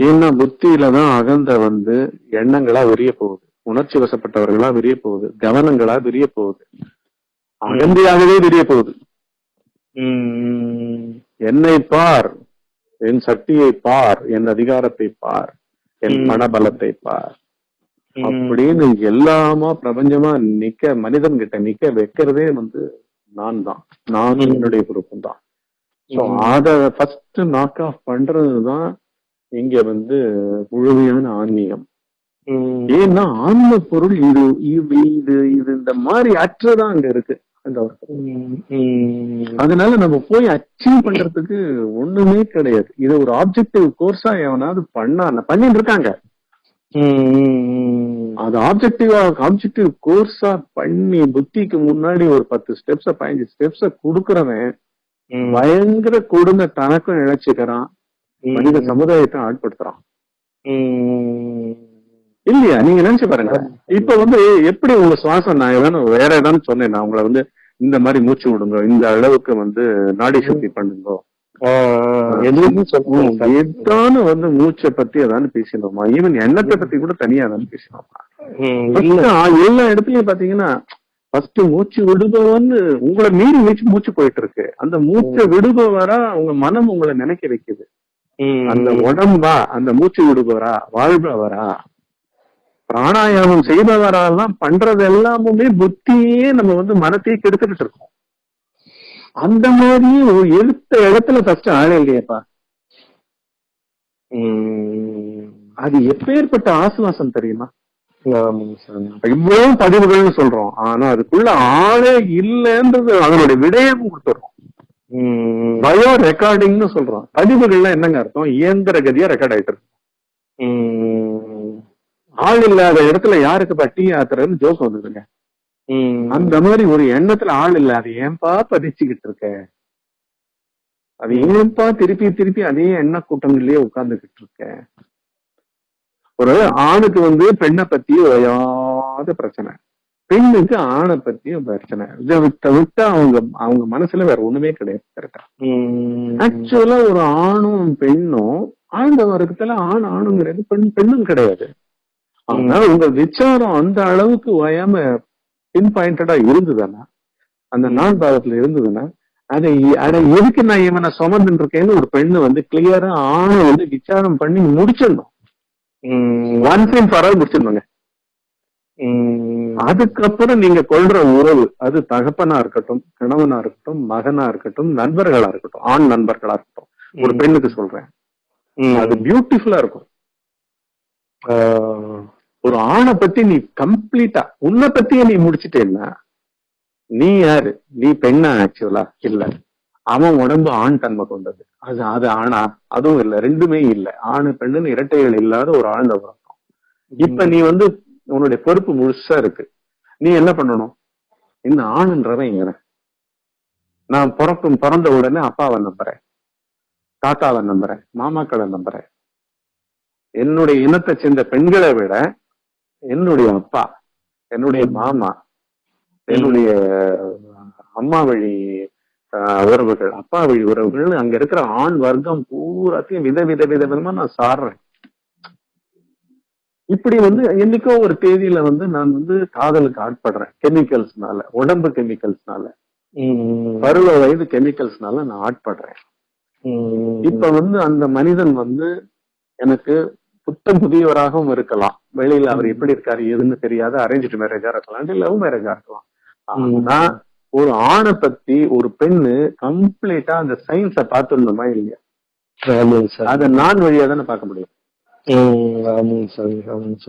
ஏன்னா புத்தியில தான் அகந்த வந்து எண்ணங்களா விரிய போகுது. உணர்ச்சி வசப்பட்டவர்களா விரிய போகுது. கவனங்களா விரிய போகுது. அகந்தையாகவே விரிய போகுது. என்னை பார் என் சக்தியை பார் என் அதிகாரத்தை பார் என் ம். பணபலத்தை பார். அப்படின்னு எல்லாமா பிரபஞ்சமா நிக்க மனிதன் கிட்ட நிக்க வைக்கிறதே வந்து நான் தான். நானும். என்னுடைய பொறுப்பும் தான். ம். அத ஃபர்ஸ்ட் நாக் ஆஃப் பண்றதுதான் இங்க வந்து முழுமையான ஆன்மீகம். ஏன்னா ஆன்ம பொருள் இது இது இது இது இந்த மாதிரி அற்றுதான் அங்க இருக்கு. அதனால நம்ம போய் அச்சீவ் பண்றதுக்கு ஒண்ணுமே கிடையாது. இது ஒரு ஆப்ஜெக்டிவ் கோர்ஸா எவனாவது பண்ணா பண்ணிட்டு இருக்காங்க. அது ஆப்ஜெக்டிவா ஆப்ஜெக்டிவ் கோர்ஸா பண்ணி புத்திக்கு முன்னாடி ஒரு பத்து ஸ்டெப்ஸ பதினஞ்சு ஸ்டெப்ஸ குடுக்கறவன் பயங்கர கொடுமை தனக்கும் இழைச்சுக்கிறான் மனித சமுதாயத்தை ஆட்படுத்துறான். இல்லையா? நீங்க நினைச்சு பாருங்க. இப்ப வந்து எப்படி உங்க சுவாசம்? நான் ஏதாவது வேற ஏதாவது சொன்னேன். நான் உங்களை வந்து இந்த மாதிரி மூச்சு விடுங்க இந்த அளவுக்கு வந்து நாடி சுத்தி பண்ணுங்க. ஏதானு வந்து மூச்சை பத்தி ஏதாவது பேசினோமா? ஈவன் எண்ணத்தை பத்தி கூட தனியா ஏதாவது பேசினோமா? எல்லா இடத்துலயும் பாத்தீங்கன்னா ஃபர்ஸ்ட் மூச்சு விடுபவன்னு உங்களை மீறி மூச்சு மூச்சு போயிட்டு இருக்கு அந்த மூச்சை விடுபவரா உங்க மனம் உங்களை நினைக்க வைக்குது. அந்த உடம்பா அந்த மூச்சு விடுபவரா வாழ்பவரா? பிராணாயாமம் செய்பவரெல்லாம் பண்றது எல்லாமுமே புத்தியே நம்ம வந்து மனத்தையே கெடுத்துக்கிட்டு இருக்கோம். அந்த மாதிரி ஒரு எடுத்த இடத்துல ஃபர்ஸ்ட் ஆளே இல்லையேப்பா. அது எப்பேற்பட்ட ஆசுவாசம் தெரியுமா? இவ்வளவு பதிவுகள்னு சொல்றோம். ஆனா அதுக்குள்ள ஆளே இல்லைன்றது அதனுடைய விடயம் கொடுத்துறோம். பயோ ரெக்கார்டிங்னு சொல்றோம். பதிவுகள்ல என்னங்க அர்த்தம்? இயந்திர கதியா ரெக்கார்ட் ஆயிட்டு இருக்கு. உம் ஆள் இல்லாத இடத்துல யாருக்கு டீ ஆத்துறதுன்னு ஜோக் வந்ததுங்க. அந்த மாதிரி ஒரு எண்ணத்துல ஆள் இல்லாத ஏன்பா பதிச்சுக்கிட்டு இருக்க? அது ஏன்பா திருப்பி திருப்பி அதே எண்ண கூட்டங்கள்லயே உட்கார்ந்துகிட்டு இருக்க? ஒரு ஆணுக்கு வந்து பெண்ணை பத்தி ஓயாத பிரச்சனை. பெண்ணுக்கு ஆணை பத்தி பிரச்சனை. விட்ட அவங்க அவங்க மனசுல வேற ஒண்ணுமே கிடையாது கரெக்டா. ஆக்சுவலா ஒரு ஆணும் பெண்ணும் ஆழ்ந்த வர்க்கத்துல ஆண் ஆணுங்கிறது பெண் பெண்ணும் கிடையாது. ஆனா உங்க விசாரம் அந்த அளவுக்கு ஓயாம பின் பாயிண்டடா இருந்ததுன்னா அந்த நான் பாகத்துல இருந்ததுன்னா அதை அதை எதுக்கு நான் இவனை சுமந்துட்டு இருக்கேன்னு ஒரு பெண்ணு வந்து கிளியரா ஆணை வந்து விசாரம் பண்ணி முடிச்சிடணும். ஒன் டைம் ஃபார் முடிச்சிடணுங்க ம். அதுக்கப்புறம் நீங்க கொள்ற உறவு அது தகப்பனா இருக்கட்டும் கணவனா இருக்கட்டும் மகனா இருக்கட்டும் நண்பர்களா இருக்கட்டும் ஆண் நண்பர்களா இருக்கட்டும் ஒரு பெண்ணுக்கு சொல்றேன். அது பியூட்டிஃபுல்லா இருக்கும். ஒரு ஆணை பத்தி நீ கம்ப்ளீட்டா உன்னை பத்தியே நீ முடிச்சிட்டேன்னா நீ யாரு? நீ பெண்ணா ஆக்சுவலா இல்ல. அவன் உடம்பு ஆண் தன்மை கொண்டது. அது அது ஆணா? அதுவும் இல்ல. ரெண்டுமே இல்ல. ஆணு பெண்ணுன்னு இரட்டைகள் இல்லாத ஒரு ஆழ்ந்த உறக்கம். இப்ப நீ வந்து உன்னுடைய பொறுப்பு முழுசா இருக்கு. நீ என்ன பண்ணணும்? இந்த ஆணுன்றவன் இங்க நான் பிறக்கும் பிறந்த உடனே அப்பாவை நம்புறேன். தாத்தாவை நம்புறேன். மாமாக்களை நம்புறேன். என்னுடைய இனத்தை சேர்ந்த பெண்களை விட என்னுடைய அப்பா என்னுடைய மாமா என்னுடைய அம்மா வழி உறவுகள் அப்பா வழி உறவுகள் அங்க இருக்கிற ஆண் வர்க்கம் பூராத்தையும் வித வித வித விதமா நான் சாடுறேன் இப்படி வந்து என்னைக்கோ ஒரு தேதியில வந்து நான் வந்து காதலுக்கு ஆட்படுறேன் கெமிக்கல்ஸ்னால உடம்பு கெமிக்கல்ஸ்னால. பருவ வயது கெமிக்கல்ஸ்னால நான் ஆட்படுறேன். இப்ப வந்து அந்த மனிதன் வந்து எனக்கு புத்தம் புதியவராகவும் இருக்கலாம். வெளியில அவர் எப்படி இருக்காரு எதுன்னு தெரியாத அரேஞ்ச் மேரேஜா இருக்கலாம் லவ் மேரேஜா இருக்கலாம். ஆனா ஒரு ஆணை பத்தி ஒரு பெண்ணு கம்ப்ளீட்டா அந்த சயின்ஸ பார்த்துடணுமா இல்லையா? அத நான் வழியா தானே பார்க்க முடியும்.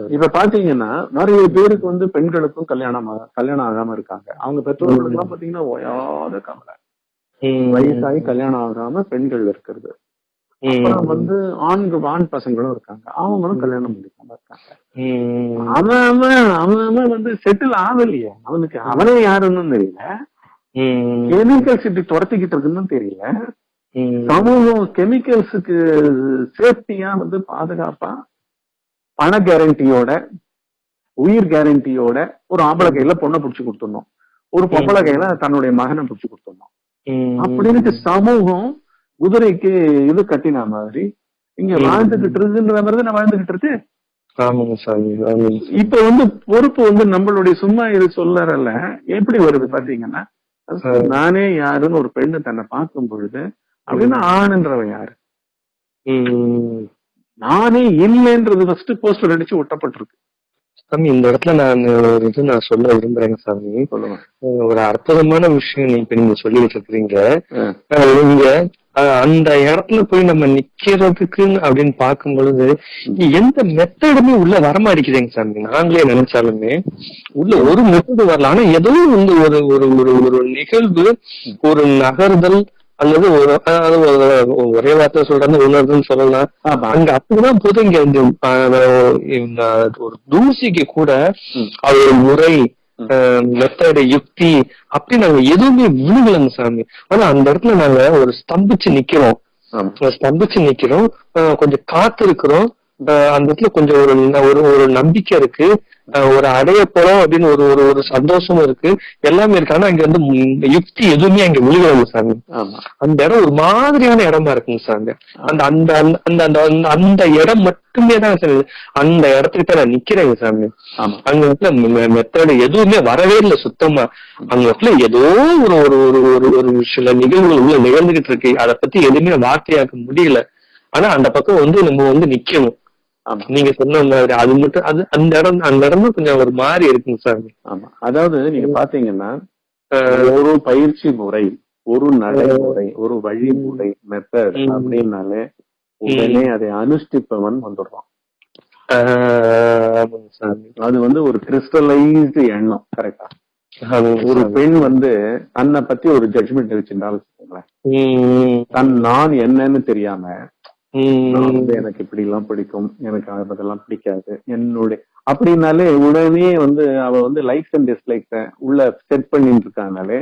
இப்ப பாத்தீங்கன்னா நிறைய பேருக்கு வந்து பெண்களுக்கும் கல்யாணம் கல்யாணம் ஆகாம இருக்காங்க. அவங்க பெற்றோர்களுக்கு எல்லாம் பாத்தீங்கன்னா ஓயாத கவலை. ம். வயசாகி கல்யாணம் ஆகாம பெண்கள் இருக்கிறது. அப்புறம் வந்து ஆண்கள் ஆண் பசங்களும் இருக்காங்க. அவங்களும் கல்யாணம் முடிக்காம இருக்காங்க. அவன் அவன் வந்து செட்டில் ஆகலையே. அவனுக்கு அவனே யாருன்னு தெரியல. ம். கெமிக்கல் சிட்டி துரத்திக்கிட்டு இருக்குன்னு தெரியல. சமூகம் கெமிக்கல்ஸுக்கு சேஃப்டியா வந்து பாதுகாப்பா பண கேரண்டியோட உயிர் கேரண்டியோட ஒரு ஆம்பளை கையில பொண்ணை புடிச்சு கொடுத்துடணும். ஒரு பொம்பளை கையில தன்னுடைய மகனை புடிச்சு கொடுத்துடணும். ம். அப்படின்னு சமூகம் குதிரைக்கு இது கட்டின மாதிரி. இங்க. வாழ்ந்துகிட்டு இருக்குன்ற மாதிரி தான் வாழ்ந்துகிட்டு இருக்கு? ஆமாங்க சாமி. இப்ப வந்து பொறுப்பு வந்து நம்மளுடைய சும்மா இது சொல்லறல எப்படி வருது பாத்தீங்கன்னா நானே யாருன்னு ஒரு பெண்ணு தன்னை பார்க்கும் பொழுது அப்படின்னா ஆணுன்றவன் யாரு. நானே இல்லைன்றது ஃபர்ஸ்ட் போஸ்டர் அடிச்சு ஒட்டப்பட்டிருக்கு. சாமி இந்த இடத்துல நான் ஒரு இது நான் சொல்ல விரும்புறேங்க சாமி. ஒரு அற்புதமான விஷயம் நீ இப்ப நீங்க சொல்லிட்டு இருக்கிறீங்க. நீங்க அஹ், அந்த இடத்துல போய் நம்ம நிக்கிறதுக்கு அப்படின்னு பார்க்கும் பொழுது எந்த மெத்தடுமே உள்ள வரமாட்டேங்குதுங்க சாமி நாங்களே நினைச்சாலுமே உள்ள ஒரு மெத்தடு வரல ஆனா ஏதோ வந்து ஒரு ஒரு ஒரு ஒரு நிகழ்வு ஒரு நகர்தல் அல்லது ஒரு ஒரு- வார்த்தை சொல்றது உணர்தல் சொல்லலாம். அங்க அப்படிதான் போது இங்க இந்த ஒரு தூசிக்கு கூட. அது ஒரு முறை மெத்தடு யுக்தி அப்படி நாங்க எதுவுமே விழுகலங்க சாமி. ஆனா அந்த இடத்துல நாங்க ஒரு ஸ்தம்பிச்சு நிக்கிறோம். ஸ்தம்பிச்சு நிக்கிறோம். கொஞ்சம் காத்து இருக்கிறோம் அந்த இடத்துல கொஞ்சம் ஒரு ஒரு ஒரு நம்பிக்கை இருக்கு. ஒரு அடைய போறோம் அப்படின்னு ஒரு ஒரு ஒரு சந்தோஷமும் இருக்கு. எல்லாமே இருக்கு. ஆனா அங்க வந்து யுக்தி எதுவுமே அங்க விழுகல சாமி. அந்த இடம் ஒரு மாதிரியான இடமா இருக்குங்க சார் அந்த அந்த அந்த அந்த- அந்த இடம் மட்டுமே தான் சார் அந்த இடத்துக்கிட்ட நான் நிக்கிறேங்க சாமி. அங்க இடத்துல மெத்தடு எதுவுமே வரவே இல்லை சுத்தமா. அங்க இடத்துல ஏதோ ஒரு ஒரு ஒரு ஒரு ஒரு சில நிகழ்வுகள் உள்ள நிகழ்ந்துகிட்டு இருக்கு. அதை பத்தி எதுவுமே வார்த்தையாக்க முடியல. ஆனா அந்த பக்கம் வந்து நம்ம வந்து நிக்கணும். நீங்க சொன்ன மாதிரி அது மட்டும் அது அந்த இடம் அந்த இடம் கொஞ்சம் ஒரு மாதிரி இருக்குங்க சார். ஆமா. அதாவது நீங்க பாத்தீங்கன்னா ஒரு பயிற்சி முறை ஒரு நடைமுறை ஒரு வழிமுறை மெத்தட். அப்படின்னாலே உடனே அதை அனுஷ்டிப்பவன் வந்துடுறான். அது வந்து ஒரு கிறிஸ்டலைஸ்டு எண்ணம் கரெக்டா ஒரு. பெண் வந்து தன்னை பத்தி ஒரு ஜட்ஜ்மெண்ட் வச்சிருந்தாலும் தன் நான் என்னன்னு தெரியாம நான் வந்து எனக்கு இப்படி எல்லாம் பிடிக்கும் எனக்கு அதெல்லாம் பிடிக்காது என்னுடைய அப்படின்னாலே உடனே வந்து அவ வந்து லைக்ஸ் அண்ட் டிஸ்லைக்ஸ உள்ள செட் பண்ணிட்டு இருக்கானாலே.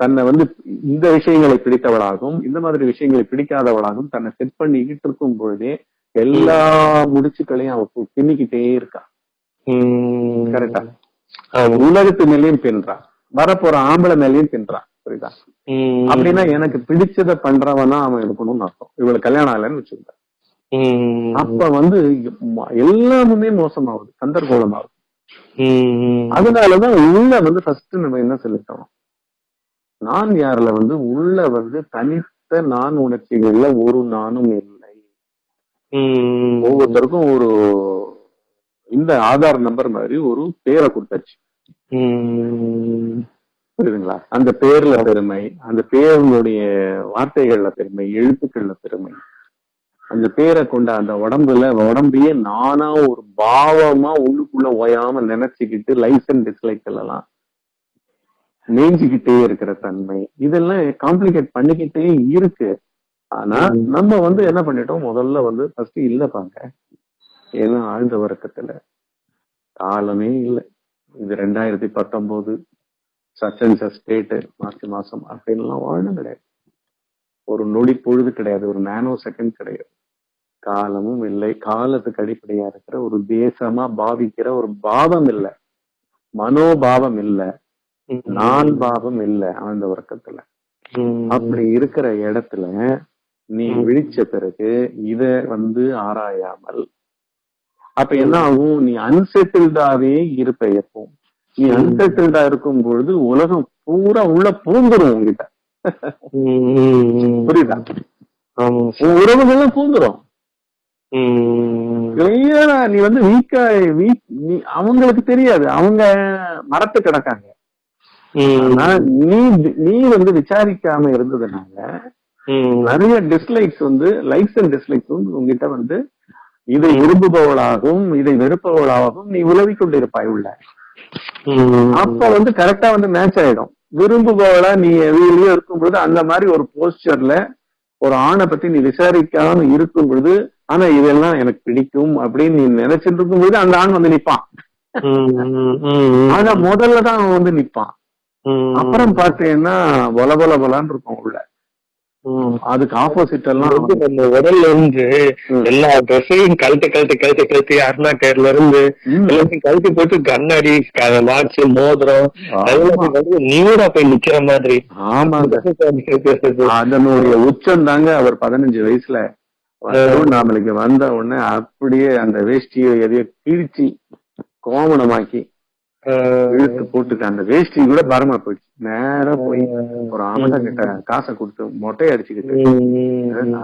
தன்னை வந்து இந்த விஷயங்களை பிடித்தவளாகவும் இந்த மாதிரி விஷயங்களை பிடிக்காதவளாகவும் தன்னை செட் பண்ணிக்கிட்டு இருக்கும் பொழுதே எல்லா முடிச்சுக்களையும் அவ பின்னிக்கிட்டே இருக்கா. கரெக்டா. உலகத்து மேலயும் பின்றா வரப்போற ஆம்பளை மேலயும் பின்றா புரியுதா. அப்படின்னா எனக்கு பிடிச்சத பண்றவனா அவன் இருக்கணும்னு அர்த்தம் இவளுக்கு கல்யாணம் ஆகலன்னு வச்சுக்கோங்க ம். அப்ப வந்து எல்லாமுமே மோசமாகுது கந்தர்கோலமாகுது ம். அதனாலதான் உள்ள வந்து ஃபர்ஸ்ட் நம்ம என்ன செலுத்தணும் நான் யாருல வந்து உள்ள வந்து தனித்த நான் உணர்ச்சிகள்ல ஒரு நானும் இல்லை. ஒவ்வொருத்தருக்கும் ஒரு இந்த ஆதார் நம்பர் மாதிரி ஒரு பேரை கொடுத்தாச்சு. புரியுதுங்களா? அந்த பேர்ல பெருமை அந்த பேருங்களுடைய வார்த்தைகள்ல பெருமை எழுத்துக்கள்ல பெருமை. அந்த பேரை கொண்ட அந்த உடம்புல உடம்பையே நானா ஒரு பாவமா உள்ளுக்குள்ள ஓயாம நினைச்சுக்கிட்டு லைஃப் அண்ட் டிஸ்லைக் எல்லாம் நெஞ்சுக்கிட்டே இருக்கிற தன்மை. இதெல்லாம் காம்ப்ளிகேட் பண்ணிக்கிட்டே இருக்கு. ஆனா நம்ம வந்து என்ன பண்ணிட்டோம்? முதல்ல வந்து ஃபர்ஸ்ட் இல்ல பாங்க. ஏன்னா ஆழ்ந்த வர்க்கத்துல காலமே இல்லை. இது ரெண்டாயிரத்தி பத்தொன்பது சச்சன்ஸ் ஸ்டேட் மார்ச் மாசம் அப்படின்லாம் வாழணும் கிடையாது. ஒரு நொடி பொழுது கிடையாது ஒரு நானோ செகண்ட் கிடையாது. காலமும் இல்லை காலத்துக்கு அடிப்படையா இருக்கிற ஒரு தேசமா பாவிக்கிற ஒரு பாவம் இல்லை. மனோபாவம் இல்லை. நான் பாவம் இல்லை ஆழ்ந்த வர்க்கத்துல ம். அப்படி இருக்கிற இடத்துல நீ விழிச்ச பிறகு இத வந்து ஆராயாமல் அப்ப என்ன ஆகும்? நீ அன்செட்டில்டாவே இருப்ப எப்போ நீ அன்செட்டில்டா இருக்கும் பொழுது உலகம் பூரா உள்ள பூந்துரும் உங்ககிட்ட. புரியுதா உறவுகள்லாம் பூந்துரும். கிளியரா நீ வந்து வீக்கா வீக் நீ அவங்களுக்கு தெரியாது அவங்க மரத்து கிடக்காங்க. ஆனா நீ நீ வந்து விசாரிக்காம இருந்ததுனால. நிறைய டிஸ்லைக்ஸ் வந்து லைக்ஸ் அண்ட் டிஸ்லைக்ஸ் வந்து உங்ககிட்ட வந்து இதை விரும்புபவளாகவும் இதை வெறுப்பவளாகவும் நீ உலவி கொண்டிருப்பாய் உள்ள. அப்ப வந்து கரெக்டா வந்து மேட்ச் ஆயிடும் விரும்புபவளா நீ வெளியே இருக்கும்பொழுது அந்த மாதிரி ஒரு போஸ்டர்ல ஒரு ஆணை பத்தி நீ விசாரிக்காம இருக்கும் பொழுது ஆனா இதெல்லாம் எனக்கு பிடிக்கும் அப்படின்னு நீ நினைச்சிட்டு இருக்கும் பொழுது அந்த ஆண் வந்து நிப்பான். ஆனா முதல்ல தான் அவன் வந்து நிப்பான். அப்புறம் பார்த்தீங்கன்னா பொல பொல பொலான்னு இருக்கும் உள்ள. அதுக்கு ஆப்போசிட் எல்லாம் வந்து நம்ம உடல்ல இருந்து. எல்லா ட்ரெஸ்ஸையும் கழட்டு கழட்டு கழட்டு கழட்டி அருணா கேர்ல இருந்து. எல்லாத்தையும் கழட்டி போட்டு கண்ணாடி வாட்ச் மோதிரம் ஆமா. எல்லாத்தையும் வந்து நியூடா போய் நிக்கிற மாதிரி ஆமாங்க அதனுடைய உச்சம் தாங்க அவர் பதினஞ்சு வயசுல திருவண்ணாமலைக்கு வந்த உடனே அப்படியே அந்த வேஷ்டியை எதையோ கிழிச்சு கோமணமாக்கி இழுத்து போட்டுட்டு அந்த வேஷ்டி கூட பரமா போயிடுச்சு. நேரா போய் ஒரு ஆமட்டா கிட்ட காசை கொடுத்து மொட்டையை அடிச்சுக்கிட்டு.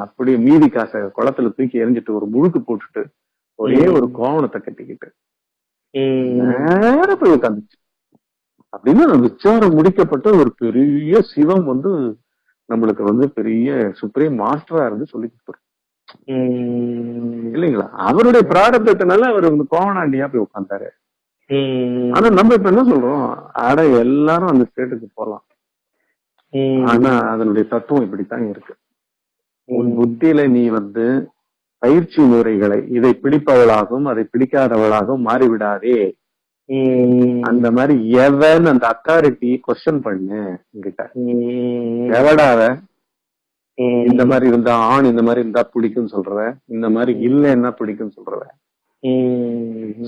அப்படியே மீதி காசை குளத்துல தூக்கி எரிஞ்சிட்டு ஒரு முழுக்கு போட்டுட்டு ஒரே ஒரு கோவணத்தை கட்டிக்கிட்டு. நேரா போய் உட்காந்துச்சு அப்படின்னா விசாரம் முடிக்கப்பட்ட ஒரு பெரிய சிவம் வந்து நம்மளுக்கு வந்து பெரிய சுப்ரீம் மாஸ்டரா இருந்து சொல்லி கொடுத்துரு இல்லைங்களா? அவருடைய பிராரப்தத்தினால அவர் வந்து கோவணாண்டியா போய் உட்கார்ந்தாரு ஆனா நம்ம இப்ப என்ன சொல்றோம்? அட எல்லாரும் அந்த ஸ்டேட்டுக்கு போலாம். ஆனா அதனுடைய தத்துவம் இப்படித்தான் இருக்கு. உன் புத்தியில நீ வந்து பயிற்சி முறைகளை இதை பிடிப்பவளாகவும் அதை பிடிக்காதவளாகவும் மாறிவிடாதே. அந்த மாதிரி எவன் அந்த அத்தாரிட்டி கொஸ்டின் பண்ணு என்கிட்ட. எவடாவ இந்த மாதிரி இருந்தா ஆண் இந்த மாதிரி இருந்தா பிடிக்கும் சொல்றவ. இந்த மாதிரி இல்லைன்னா பிடிக்கும் சொல்றவ.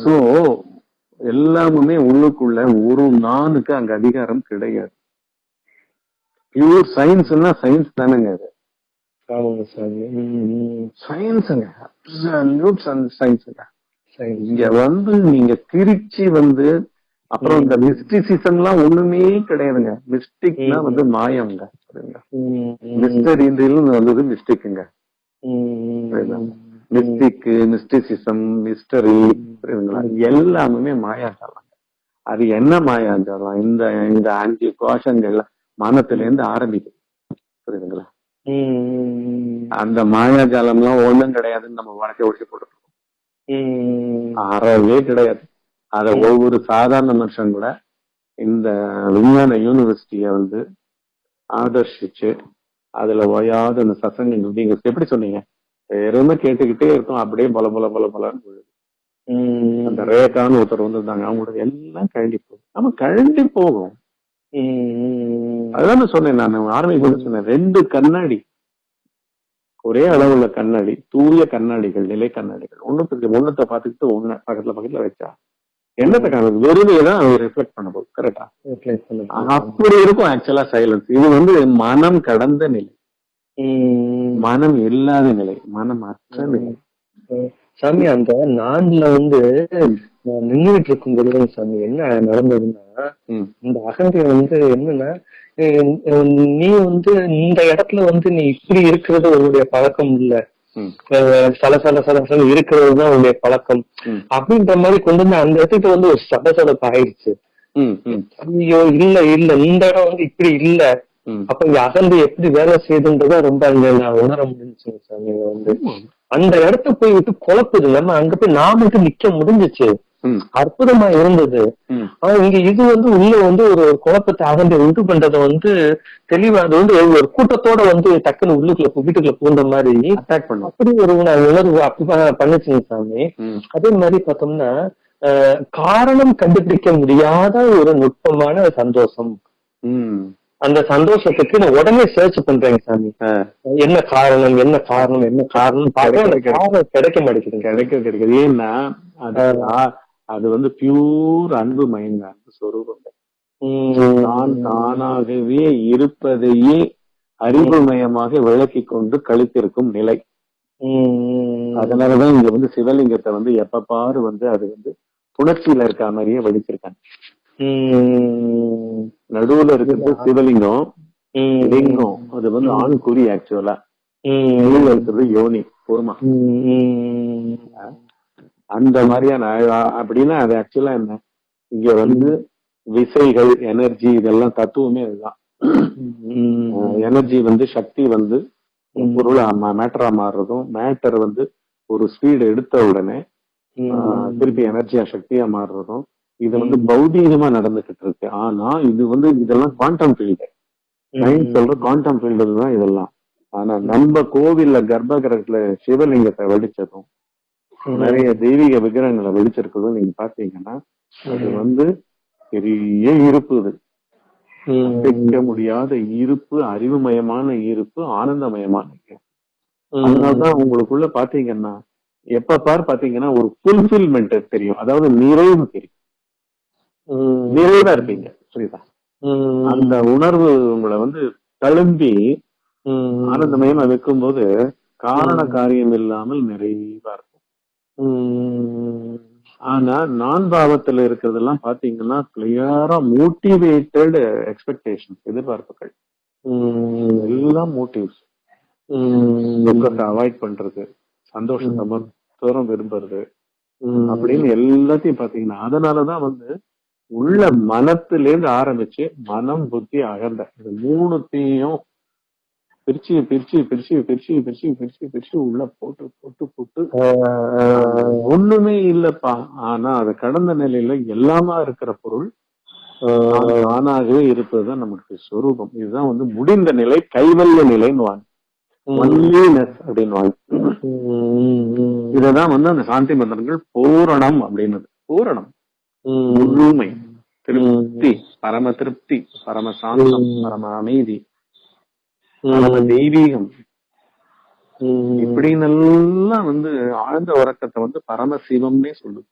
சோ எல்லாமுமே உள்ளுக்குள்ள ஒரு நானுக்கு அங்க அதிகாரம் கிடையாது. பியூர் சயின்ஸ்னா சயின்ஸ் தானேங்க அது. சயின்ஸுங்க அப்சல்யூட் சயின்ஸுங்க இங்க வந்து நீங்க திருச்சி வந்து அப்புறம் இந்த மிஸ்டிசிசம் எல்லாம் ஒண்ணுமே கிடையாதுங்க. மிஸ்டிக்னா வந்து மாயம்ங்க. மிஸ்டரின்றில் வந்தது மிஸ்டிக்குங்க மிஸ்டிக் மிஸ்டிசிசம் மிஸ்டரி புரியுதுங்களா எல்லாமே மாயாஜாலம் அது என்ன மாயாஜாலம்? இந்த இந்த அஞ்சு கோஷங்கள்ல மனத்துல இருந்து ஆரம்பிக்குது புரியுதுங்களா அந்த மாயாஜாலம் எல்லாம் ஒண்ணும் கிடையாதுன்னு நம்ம வழக்கை ஒழிச்சு போட்டுருக்கோம் அறவே கிடையாது. அத ஒவ்வொரு சாதாரண மனுஷன் கூட இந்த விஞ்ஞான யூனிவர்சிட்டிய வந்து ஆதர்ஷிச்சு அதுல ஓயாத அந்த சசங்க நீங்க எப்படி சொன்னீங்க? வெறுமே கேட்டுக்கிட்டே இருக்கும். அப்படியே பல பல பல பலன்னு அந்த ரேகான்னு ஒருத்தர் வந்திருந்தாங்க. அவங்களோட எல்லாம் கழண்டி போகும். நம்ம கழண்டி போகும். அதுதான் நான் சொன்னேன். நான் ஆரம்பிக்கும் சொன்னேன். ரெண்டு கண்ணாடி. ஒரே அளவுள்ள கண்ணாடி. தூய கண்ணாடிகள் நிலை கண்ணாடிகள். ஒண்ணுத்துக்கு ஒண்ணுத்த பாத்துக்கிட்டு ஒண்ணு பக்கத்துல பக்கத்துல வச்சா என்னத்தை காணுது? வெறுமையை தான் அது ரிஃப்ளெக்ட் பண்ண போகுது. கரெக்டா. அப்படி இருக்கும் ஆக்சுவலா சைலன்ஸ் இது வந்து மனம் கடந்த நிலை. மனம் இல்லாத நிலை மனம் அற்ற நிலை. சாமி அந்த நான்ல வந்து நான் நின்றுட்டு இருக்கும் பொழுது சாமி என்ன நடந்ததுன்னா இந்த அகந்தை வந்து என்னன்னா நீ வந்து இந்த இடத்துல வந்து நீ இப்படி இருக்கிறது உன்னுடைய பழக்கம் இல்ல. சல சல சல சல இருக்கிறது தான் உன்னுடைய பழக்கம். அப்படின்ற மாதிரி கொண்டு வந்து அந்த இடத்துக்கு வந்து ஒரு சடசடப்பு ஆயிடுச்சு ஐயோ இல்ல இல்ல இந்த இடம் வந்து இப்படி இல்ல. அப்ப இங்க அகந்தை எப்படி வேலை செய்யுதுன்றத ரொம்ப அங்க நான் உணர முடிஞ்சுச்சுங்க சாமி. வந்து அந்த இடத்த போய் விட்டு குழப்புது நம்ம அங்க போய் நான் மட்டும் நிக்க முடிஞ்சுச்சு. அற்புதமா இருந்தது. ஆனா இங்க இது வந்து உள்ள வந்து ஒரு குழப்பத்தை அகந்தை உண்டு பண்றதை வந்து தெளிவா அது வந்து ஒரு கூட்டத்தோட வந்து டக்குன்னு உள்ளுக்குள்ள வீட்டுக்குள்ள பூந்த மாதிரி அப்படி ஒரு உண- உணர்வு அப்படி பண்ணுச்சுங்க சாமி. அதே மாதிரி பார்த்தோம்னா காரணம் கண்டுபிடிக்க முடியாத ஒரு நுட்பமான சந்தோஷம். அந்த சந்தோஷத்துக்கு நான் உடனே சர்ச் பண்றேங்க சாமி. என்ன காரணம் என்ன காரணம் என்ன காரணம் கிடைக்க மாட்டேங்குதுங்க. கிடைக்க கிடைக்குது ஏன்னா அது வந்து பியூர் அன்பு மயங்க அன்பு சொரூபம். தான் தானாகவே இருப்பதையே அறிவுமயமாக விளக்கி கொண்டு கழித்திருக்கும் நிலை. உம் அதனாலதான் இங்க வந்து சிவலிங்கத்தை வந்து எப்ப பாரு வந்து அது வந்து புணர்ச்சியில இருக்க மாதிரியே வடிச்சிருக்காங்க நடுவுல இருக்கிறது சிவலிங்கம். லிங்கம். அது வந்து ஆண் குறி ஆக்சுவலா நடுவுல இருக்கிறது யோனி உம் அந்த மாதிரியான அப்படின்னா அது ஆக்சுவலா என்ன? இங்க வந்து விசைகள் எனர்ஜி இதெல்லாம் தத்துவமே அதுதான். எனர்ஜி வந்து சக்தி வந்து பொருள் மேட்டரா மாறுறதும் மேட்டர் வந்து ஒரு ஸ்பீடு எடுத்த உடனே திருப்பி எனர்ஜியா சக்தியா மாறுறதும் இது வந்து பௌதீகமா நடந்துகிட்டு இருக்கு ஆனா இது வந்து இதெல்லாம் குவாண்டம் ஃபீல்டு சயின்ஸ் சொல்ற குவாண்டம் ஃபீல்டு தான் இதெல்லாம். ஆனா நம்ம கோவில்ல கர்ப்ப கிரகத்துல சிவலிங்கத்தை வெடிச்சதும் நிறைய தெய்வீக விக்கிரகங்களை வெடிச்சிருக்கிறதும் நீங்க பாத்தீங்கன்னா அது வந்து பெரிய இருப்பு இது. அசைக்க முடியாத இருப்பு அறிவுமயமான இருப்பு ஆனந்தமயமான அதனாலதான் உங்களுக்குள்ள பாத்தீங்கன்னா எப்ப பார் பாத்தீங்கன்னா ஒரு ஃபுல்ஃபில்மெண்ட் தெரியும். அதாவது நிறைவு தெரியும். நிறைவா இருப்பீங்க புரியுதா? அந்த உணர்வு உங்களை வந்து தழும்பி ஆனந்தமயமா வைக்கும்போது காரண காரியம் இல்லாமல் நிறைவா இருக்கும். ஆனா நான் பாவத்துல இருக்கிறதெல்லாம் பாத்தீங்கன்னா கிளியரா மோட்டிவேட்டட் எக்ஸ்பெக்டேஷன் எதிர்பார்ப்புகள். எல்லாம் மோட்டிவ்ஸ் துக்கத்தை அவாய்ட் பண்றது சந்தோஷத்தை மாத்திரம் விரும்புறது அப்படின்னு எல்லாத்தையும் பாத்தீங்கன்னா அதனாலதான் வந்து உள்ள மனத்திலேருந்து ஆரம்பிச்சு மனம் புத்தி அகந்த. இது மூணுத்தையும் பிரிச்சு பிரிச்சு பிரிச்சு பிரிச்சு பிரிச்சு பிரிச்சு பிரிச்சு உள்ள போட்டு போட்டு போட்டு. ஒண்ணுமே இல்லப்பா. ஆனா அது கடந்த நிலையில எல்லாமா இருக்கிற பொருள் தான் தானாகவே இருப்பதுதான் நமக்கு சொரூபம். இதுதான் வந்து முடிந்த நிலை கைவல்ய நிலைன்னு ஒன்லினஸ் அப்படின்னு இததான் வந்து அந்த சாந்தி மந்திரங்கள் பூரணம் அப்படின்னது. பூரணம். முழுமை. திருப்தி. பரம திருப்தி பரம சாந்தம் பரம அமைதி பரம தெய்வீகம் இப்படின்னு எல்லாம் வந்து ஆழ்ந்த உறக்கத்தை வந்து பரமசிவம்னே சொல்லுது.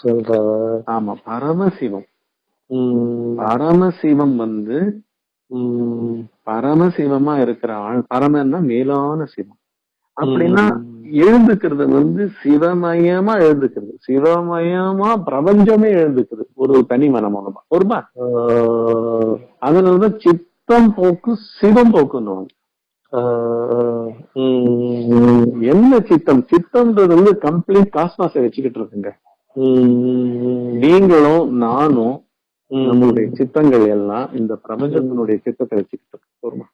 சொல்ற ஆமா பரமசிவம். பரமசிவம் வந்து பரமசிவமா இருக்கிற ஆள். பரமன்னா மேலான சிவம். அப்படின்னா எழுந்துக்கிறது வந்து சிவமயமா எழுந்துக்கிறது. சிவமயமா பிரபஞ்சமே எழுந்துக்குது ஒரு தனி மனம் மூலமா ஒருமா அதனாலதான் சித்தம் போக்கு சிவம் போக்குன்னு என்ன சித்தம்? சித்தம்ன்றது வந்து கம்ப்ளீட் காஸ்மாஸை வச்சுக்கிட்டு இருக்குங்க. நீங்களும் நானும் நம்மளுடைய சித்தங்கள் எல்லாம் இந்த பிரபஞ்சத்தினுடைய சித்தத்தை வச்சுக்கிட்டு இருக்கு ஒருமா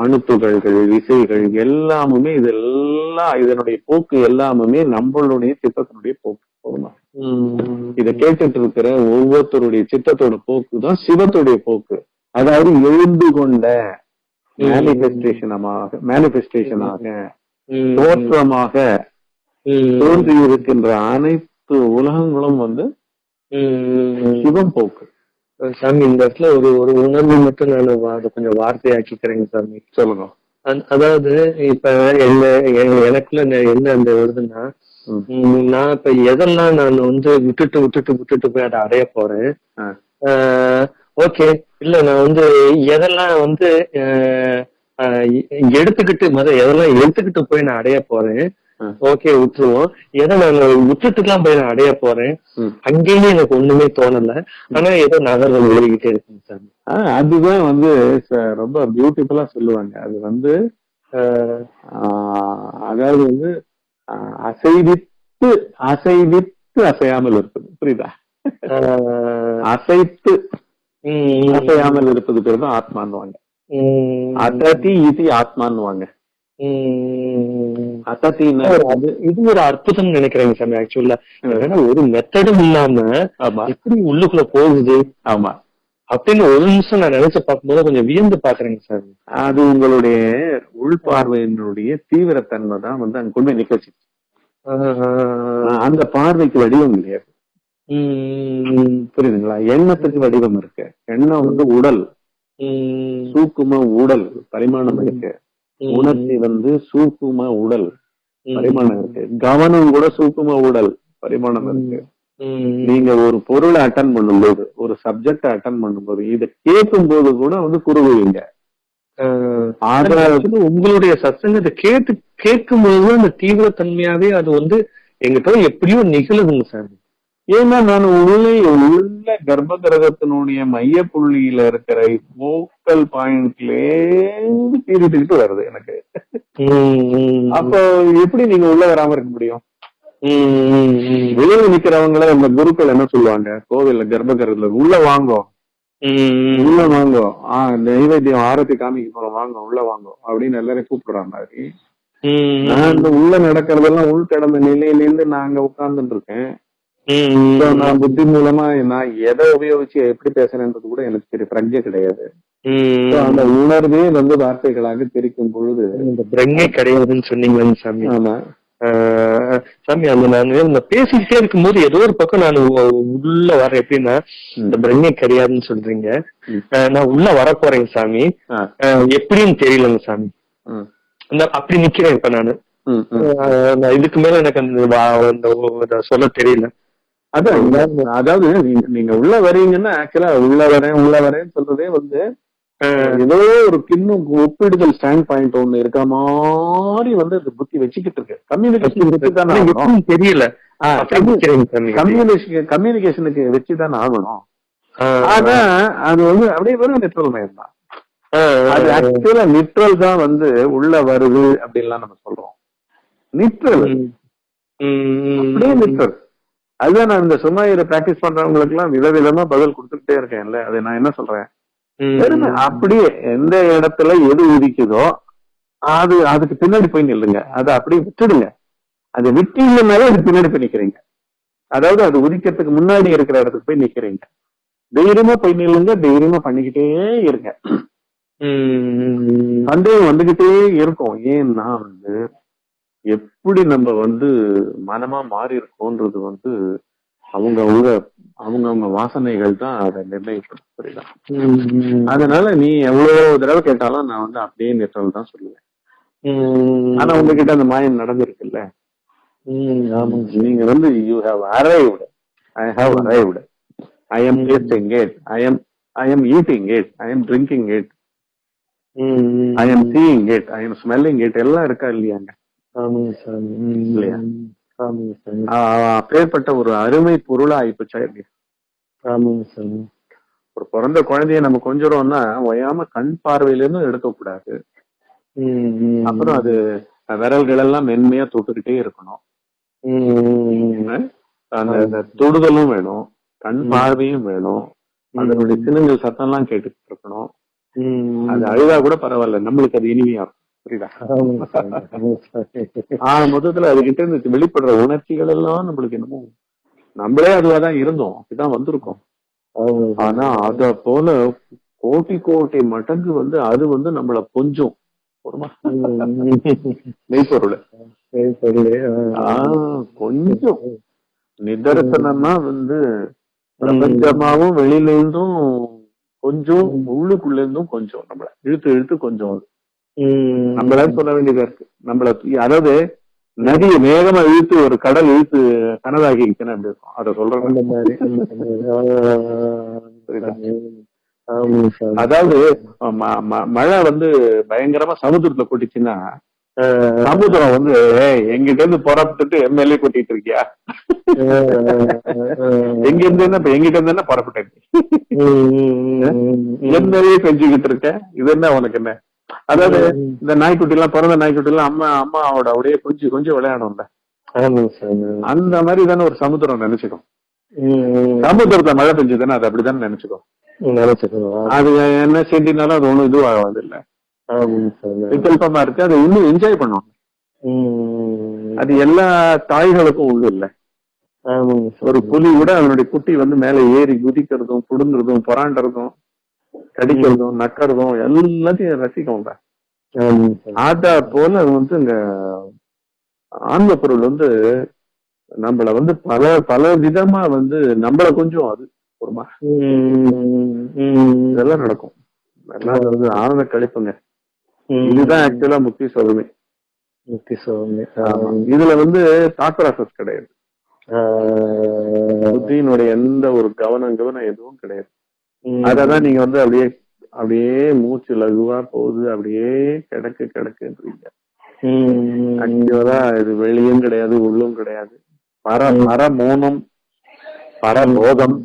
அணுத்துகள்கள் விசைகள் எல்லாமுமே இதெல்லாம் இதனுடைய போக்கு எல்லாமுமே நம்மளுடைய சித்தத்தினுடைய போக்கு போதுமா? இத கேட்டுட்டு இருக்கிற ஒவ்வொருத்தருடைய சித்தத்தோட போக்கு தான் சிவத்துடைய போக்கு. அதாவது எழுந்து கொண்ட மேனிபெஸ்டேஷனமாக மேனிபெஸ்டேஷனாக தோற்றமாக தோன்றி இருக்கின்ற அனைத்து உலகங்களும் வந்து சிவம் போக்கு. சாமி இந்த இடத்துல ஒரு ஒரு உணர்வு மட்டும் நான் அதை கொஞ்சம் வார்த்தையாக்கிக்கிறேங்க சாமி சொல்லுங்க அதாவது இப்ப என்ன எனக்குள்ள என்ன அந்த வருதுன்னா நான் இப்ப எதெல்லாம் நான் வந்து விட்டுட்டு விட்டுட்டு விட்டுட்டு போய் அதை அடைய போறேன். ஓகே இல்ல நான் வந்து எதெல்லாம் வந்து எடுத்துக்கிட்டு மத எதெல்லாம் எடுத்துக்கிட்டு போய் நான் அடைய போறேன். ஓகே விட்டுருவோம். எதை நான் விட்டுட்டுலாம் போய் நான் அடைய போறேன். அங்கேயும் எனக்கு ஒண்ணுமே தோணல. ஆனா ஏதோ நகர்கள் ஓடிக்கிட்டே இருக்குங்க சார். அதுதான் வந்து ரொம்ப பியூட்டிஃபுல்லா சொல்லுவாங்க. அது வந்து அதாவது வந்து அசைவித்து அசைவித்து அசையாமல் இருப்பது. புரியுதா? அசைத்து அசையாமல் இருப்பது பேர் தான் ஆத்மான்னுவாங்க. உம் அசதி இது ஆத்மான்னுவாங்க. உம் அசத்தின்னா அது இது ஒரு அற்புதம் நினைக்கிறேங்க சாமி ஆக்சுவலா ஏன்னா ஒரு மெத்தடும் இல்லாம எப்படி உள்ளுக்குள்ள போகுது? ஆமா. அப்படின்னு ஒரு நிமிஷம் நான் நினைச்சு பார்க்கும்போது கொஞ்சம் வியந்து பாக்குறேங்க சாமி. அது உங்களுடைய உள்பார்வையினுடைய தீவிரத்தன்மை தான் வந்து அங்க கொண்டு நிக்க வச்சு அந்த பார்வைக்கு வடிவம் கிடையாது உம் புரியுதுங்களா? எண்ணத்துக்கு வடிவம் இருக்கு. எண்ணம் வந்து உடல். சூக்கும உடல் பரிமாணம் இருக்கு. உணர்ச்சி வந்து சூக்கும உடல் பரிமாணம் இருக்கு. கவனம் கூட சூக்கும உடல் பரிமாணம் இருக்கு. நீங்க ஒரு பொருளை அட்டன் பண்ணும்போது ஒரு சப்ஜெக்ட் அட்டன் பண்ணும்போது இதை கேட்கும் போது கூட வந்து குறுகுவீங்க உங்களுடைய சத்சங்கத்தை கேட்டு கேட்கும் போது அந்த தீவிரத்தன்மையாவே அது வந்து எங்கிட்ட எப்படியோ நிகழுதுங்க சார் ஏன்னா நான் உள்ளே உள்ள கர்ப்ப கிரகத்தினுடைய மைய புள்ளியில இருக்கிற போக்கல் பாயிண்ட்லேருந்து பீரிட்டுக்கிட்டு வருது எனக்கு. அப்ப எப்படி நீங்க உள்ள வராம இருக்க முடியும்? வெளியில நிக்கிறவங்கள இந்த குருக்கள் என்ன சொல்லுவாங்க? கோவில்ல கர்ப்ப கிரகத்துல உள்ள வாங்கோ. உள்ள வாங்கோ. ஆஹ் நைவேத்தியம் ஆரத்தி காமிக்க போறோம் வாங்க உள்ள வாங்கோ. அப்படின்னு எல்லாரையும் கூப்பிடுற மாதிரி. நான் இந்த உள்ள நடக்கிறதெல்லாம் உள் கடந்த நிலையிலேருந்து நான் அங்க உட்கார்ந்துட்டு இருக்கேன். நான் புத்தி மூலமா நான் எதை உபயோகிச்சு எப்படி பேசுறேன்றது கூட எனக்கு தெரிய பிரஜை கிடையாது. அந்த உணர்வே வந்து வார்த்தைகளாக தெரிக்கும் பொழுது இந்த பிரங்கே கிடையாதுன்னு சொன்னீங்கன்னு சாமி. ஆமா. சாமி அந்த நான் இந்த பேசிக்கிட்டே இருக்கும்போது ஏதோ ஒரு பக்கம் நான் உள்ள வரேன். எப்படின்னா இந்த பிரங்கே கிடையாதுன்னு சொல்றீங்க. நான் உள்ள வர போறேங்க சாமி எப்படின்னு தெரியலங்க சாமி. அப்படி நிக்கிறேன் இப்ப நானு. இதுக்கு மேல எனக்கு அந்த சொல்ல தெரியல. அதான் அதாவது நீங்க- உள்ள வரீங்கன்னா ஆக்சுவலா உள்ள வரேன் உள்ள வரேன்னு சொல்றதே வந்து ஏதோ ஒரு கிண்ணும் ஒப்பிடுதல் ஸ்டாண்ட் பாயிண்ட் ஒண்ணு இருக்க மாதிரி வந்து அது புத்தி வச்சுக்கிட்டு இருக்கு. கம்யூனிகேஷன் தெரியல. கம்யூனிகேஷனுக்கு வச்சுதானே ஆகணும். ஆனா அது வந்து அப்படியே வெறும் நிட்ரல் மயம் தான். அது ஆக்சுவலா நிட்ரல் தான் வந்து உள்ள வருது அப்படின்லாம் நம்ம சொல்றோம். நிட்ரல். அப்படியே நிட்ரல் அதுதான் நான் இந்த சும்மாயிர பிராக்டிஸ் பண்றவங்களுக்கு எல்லாம் விதவிதமா பதில் கொடுத்துக்கிட்டே இருக்கேன்ல அது நான் என்ன சொல்றேன்? அப்படியே எந்த இடத்துல எது உதிக்குதோ அது அதுக்கு பின்னாடி போய் நில்லுங்க. அதை அப்படியே விட்டுடுங்க. அதை விட்டீங்கன்னாலே அது பின்னாடி போய் நிக்கிறீங்க. அதாவது அது உதிக்கிறதுக்கு முன்னாடி இருக்கிற இடத்துக்கு போய் நிக்கிறீங்க. தைரியமா போய் நில்லுங்க. தைரியமா பண்ணிக்கிட்டே இருங்க. சந்தேகம் வந்துகிட்டே இருக்கும். ஏன்னா வந்து எப்படி நம்ம வந்து மனமா மாறி இருக்கோன்றது வந்து அவங்க அவங்க அவங்க அவங்க வாசனைகள் தான் அதை நிர்ணயிக்கும் புரியுதா. அதனால நீ எவ்வளவு தடவை கேட்டாலும் நான் வந்து அப்படியே நிறுத்தல் தான் சொல்லுவேன். ஆனா உங்ககிட்ட அந்த மாயம் நடந்திருக்குல்ல? நீங்க வந்து you have arrived I have arrived I am tasting it I am I am eating it I am drinking it. I am seeing it I am smelling it எல்லாம் இருக்கா இல்லையாங்க. இல்லையா? அப்பேற்பட்ட ஒரு அருமை பொருளா ஆயிப்போச்சா சாமி ஒரு பிறந்த குழந்தைய நம்ம கொஞ்சுறோம்னா ஒயாம கண் பார்வையில இருந்து எடுக்க கூடாது. அப்புறம் அது விரல்கள் எல்லாம் மென்மையா தொட்டுக்கிட்டே இருக்கணும். அந்த தொடுதலும் வேணும் கண் பார்வையும் வேணும். அதனுடைய சின்னங்கள் சத்தம்லாம் கேட்டுக்கிட்டு இருக்கணும். அது அழுதா கூட பரவாயில்ல நம்மளுக்கு அது இனிமையா இருக்கும். புரியுதா? ஆஹ் மொத்தத்துல அதுகிட்ட இருந்து வெளிப்படுற உணர்ச்சிகள் எல்லாம் நம்மளுக்கு என்னமோ நம்மளே அதுவாதான் இருந்தோம். அப்படிதான் வந்திருக்கோம். ஆனா அத போல கோட்டி கோட்டி மடங்கு வந்து அது வந்து நம்மள கொஞ்சம். மெய்ப்பொருள். கொஞ்சம். நிதர்சனமா வந்து பிரபஞ்சமாவும் வெளியில இருந்தும் கொஞ்சம் உள்ளுக்குள்ள இருந்தும் கொஞ்சம் நம்மள இழுத்து இழுத்து கொஞ்சம். அது. ம். நம்மள சொல்ல வேண்டியதா இருக்கு. நம்மள அதாவது நதியை வேகமா இழுத்து ஒரு கடல் இழுத்து கனதாகி இருக்கணும் அப்படி இருக்கும். அதை சொல்றேன். அதாவது மழை வந்து பயங்கரமா சமுத்திரத்துல கொட்டிச்சுன்னா சமுத்திரம் வந்து "ஏய், எங்கிட்ட இருந்து புறப்பட்டுட்டு எம்எல்ஏ கொட்டிட்டு இருக்கியா? எங்க இருந்து என்ன இப்ப எங்கிட்ட இருந்து என்ன புறப்பட்டேன். என்னவே செஞ்சுக்கிட்டு இருக்க இது என்ன உனக்கு என்ன? அதாவது இந்த நாய்க்குட்டி எல்லாம் பிறந்த நாய்க்குட்டி எல்லாம் அம்மா அம்மாவோட அப்படியே கொஞ்சம் கொஞ்சம் விளையாடும்ல. அந்த மாதிரி தானே ஒரு சமுத்திரம் நினைச்சுக்கும். சமுத்திரத்துல மழை பெஞ்சதுன்னா அது அப்படித்தானே நினைச்சுக்கும். அது என்ன செஞ்சினாலும் அது ஒண்ணும் இதுவாகாது இல்ல. விகல்பமா இருக்கு அதை இன்னும் என்ஜாய் பண்ணும் ம், அது எல்லா தாய்களுக்கும் உண்டு இல்ல. ஒரு புலி கூட அதனுடைய குட்டி வந்து மேல ஏறி குதிக்கிறதும் புடுங்குறதும் புறாண்டறதும் கடிக்கிறதும் நக்கறதும் எல்லாத்தையும் ரசிக்கும்ல ஆதா போல அது வந்து இங்க ஆன்ம பொருள் வந்து நம்மள வந்து பல பல விதமா வந்து நம்மள கொஞ்சம் அது ஒரு இதெல்லாம் நடக்கும். எல்லாம் வந்து ஆனந்த கழிப்புங்க. இதுதான் ஆக்சுவலா முக்கிய சொல்லுமே முக்தி சுவாமி இதுல வந்து தாட் ப்ராசஸ் கிடையாது புத்தியினுடைய எந்த ஒரு கவனம் கவனம் எதுவும் கிடையாது. அததான் நீங்க வந்து அப்படியே அப்படியே மூச்சு லகுவா போகுது. அப்படியே கிடக்கு கிடக்குன்றீங்க. ஆக்சுவலா இது வெளியும் கிடையாது உள்ளும் கிடையாது. பர பர மௌனம் பரபோதம்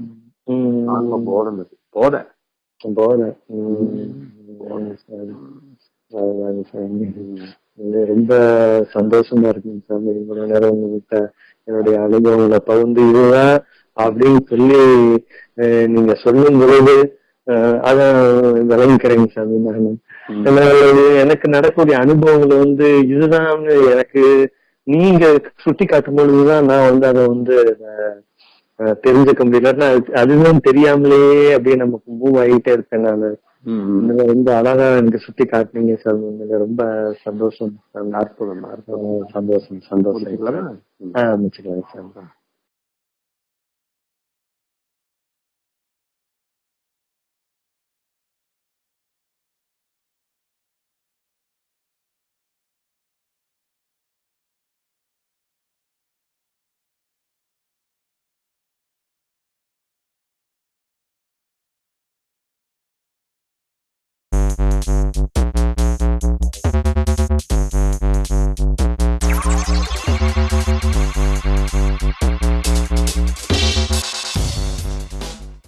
ஆன்ம போதம் இது போத. போத. ரொம்ப சந்தோஷமா இருக்குங்க சாமி. இவ்வளவு நேரம் உங்ககிட்ட என்னுடைய அனுபவங்களை பகிர்ந்து இதுதான் அப்படின்னு சொல்லி நீங்க சொல்லும் பொழுது அஹ், அத விளங்கிக்கிறேங்க சாமி நான். எனக்கு நடக்கக்கூடிய அனுபவங்கள் வந்து இதுதான் எனக்கு நீங்க சுட்டி காட்டும் பொழுதுதான் நான் வந்து அதை வந்து தெரிஞ்சுக்க முடியல அதுதான் தெரியாமலேயே அப்படியே நமக்கு மூவ் ஆகிட்டே இருப்பேன் நான். இதுல ரொம்ப அழகா எனக்கு சுட்டி காட்டுனீங்க சார் உண்மையில ரொம்ப சந்தோஷம். அற்புதம் சந்தோஷம் சந்தோஷம். முடிச்சுக்கலாமா? ஆஹ் அமைச்சுக்கலாம் சார்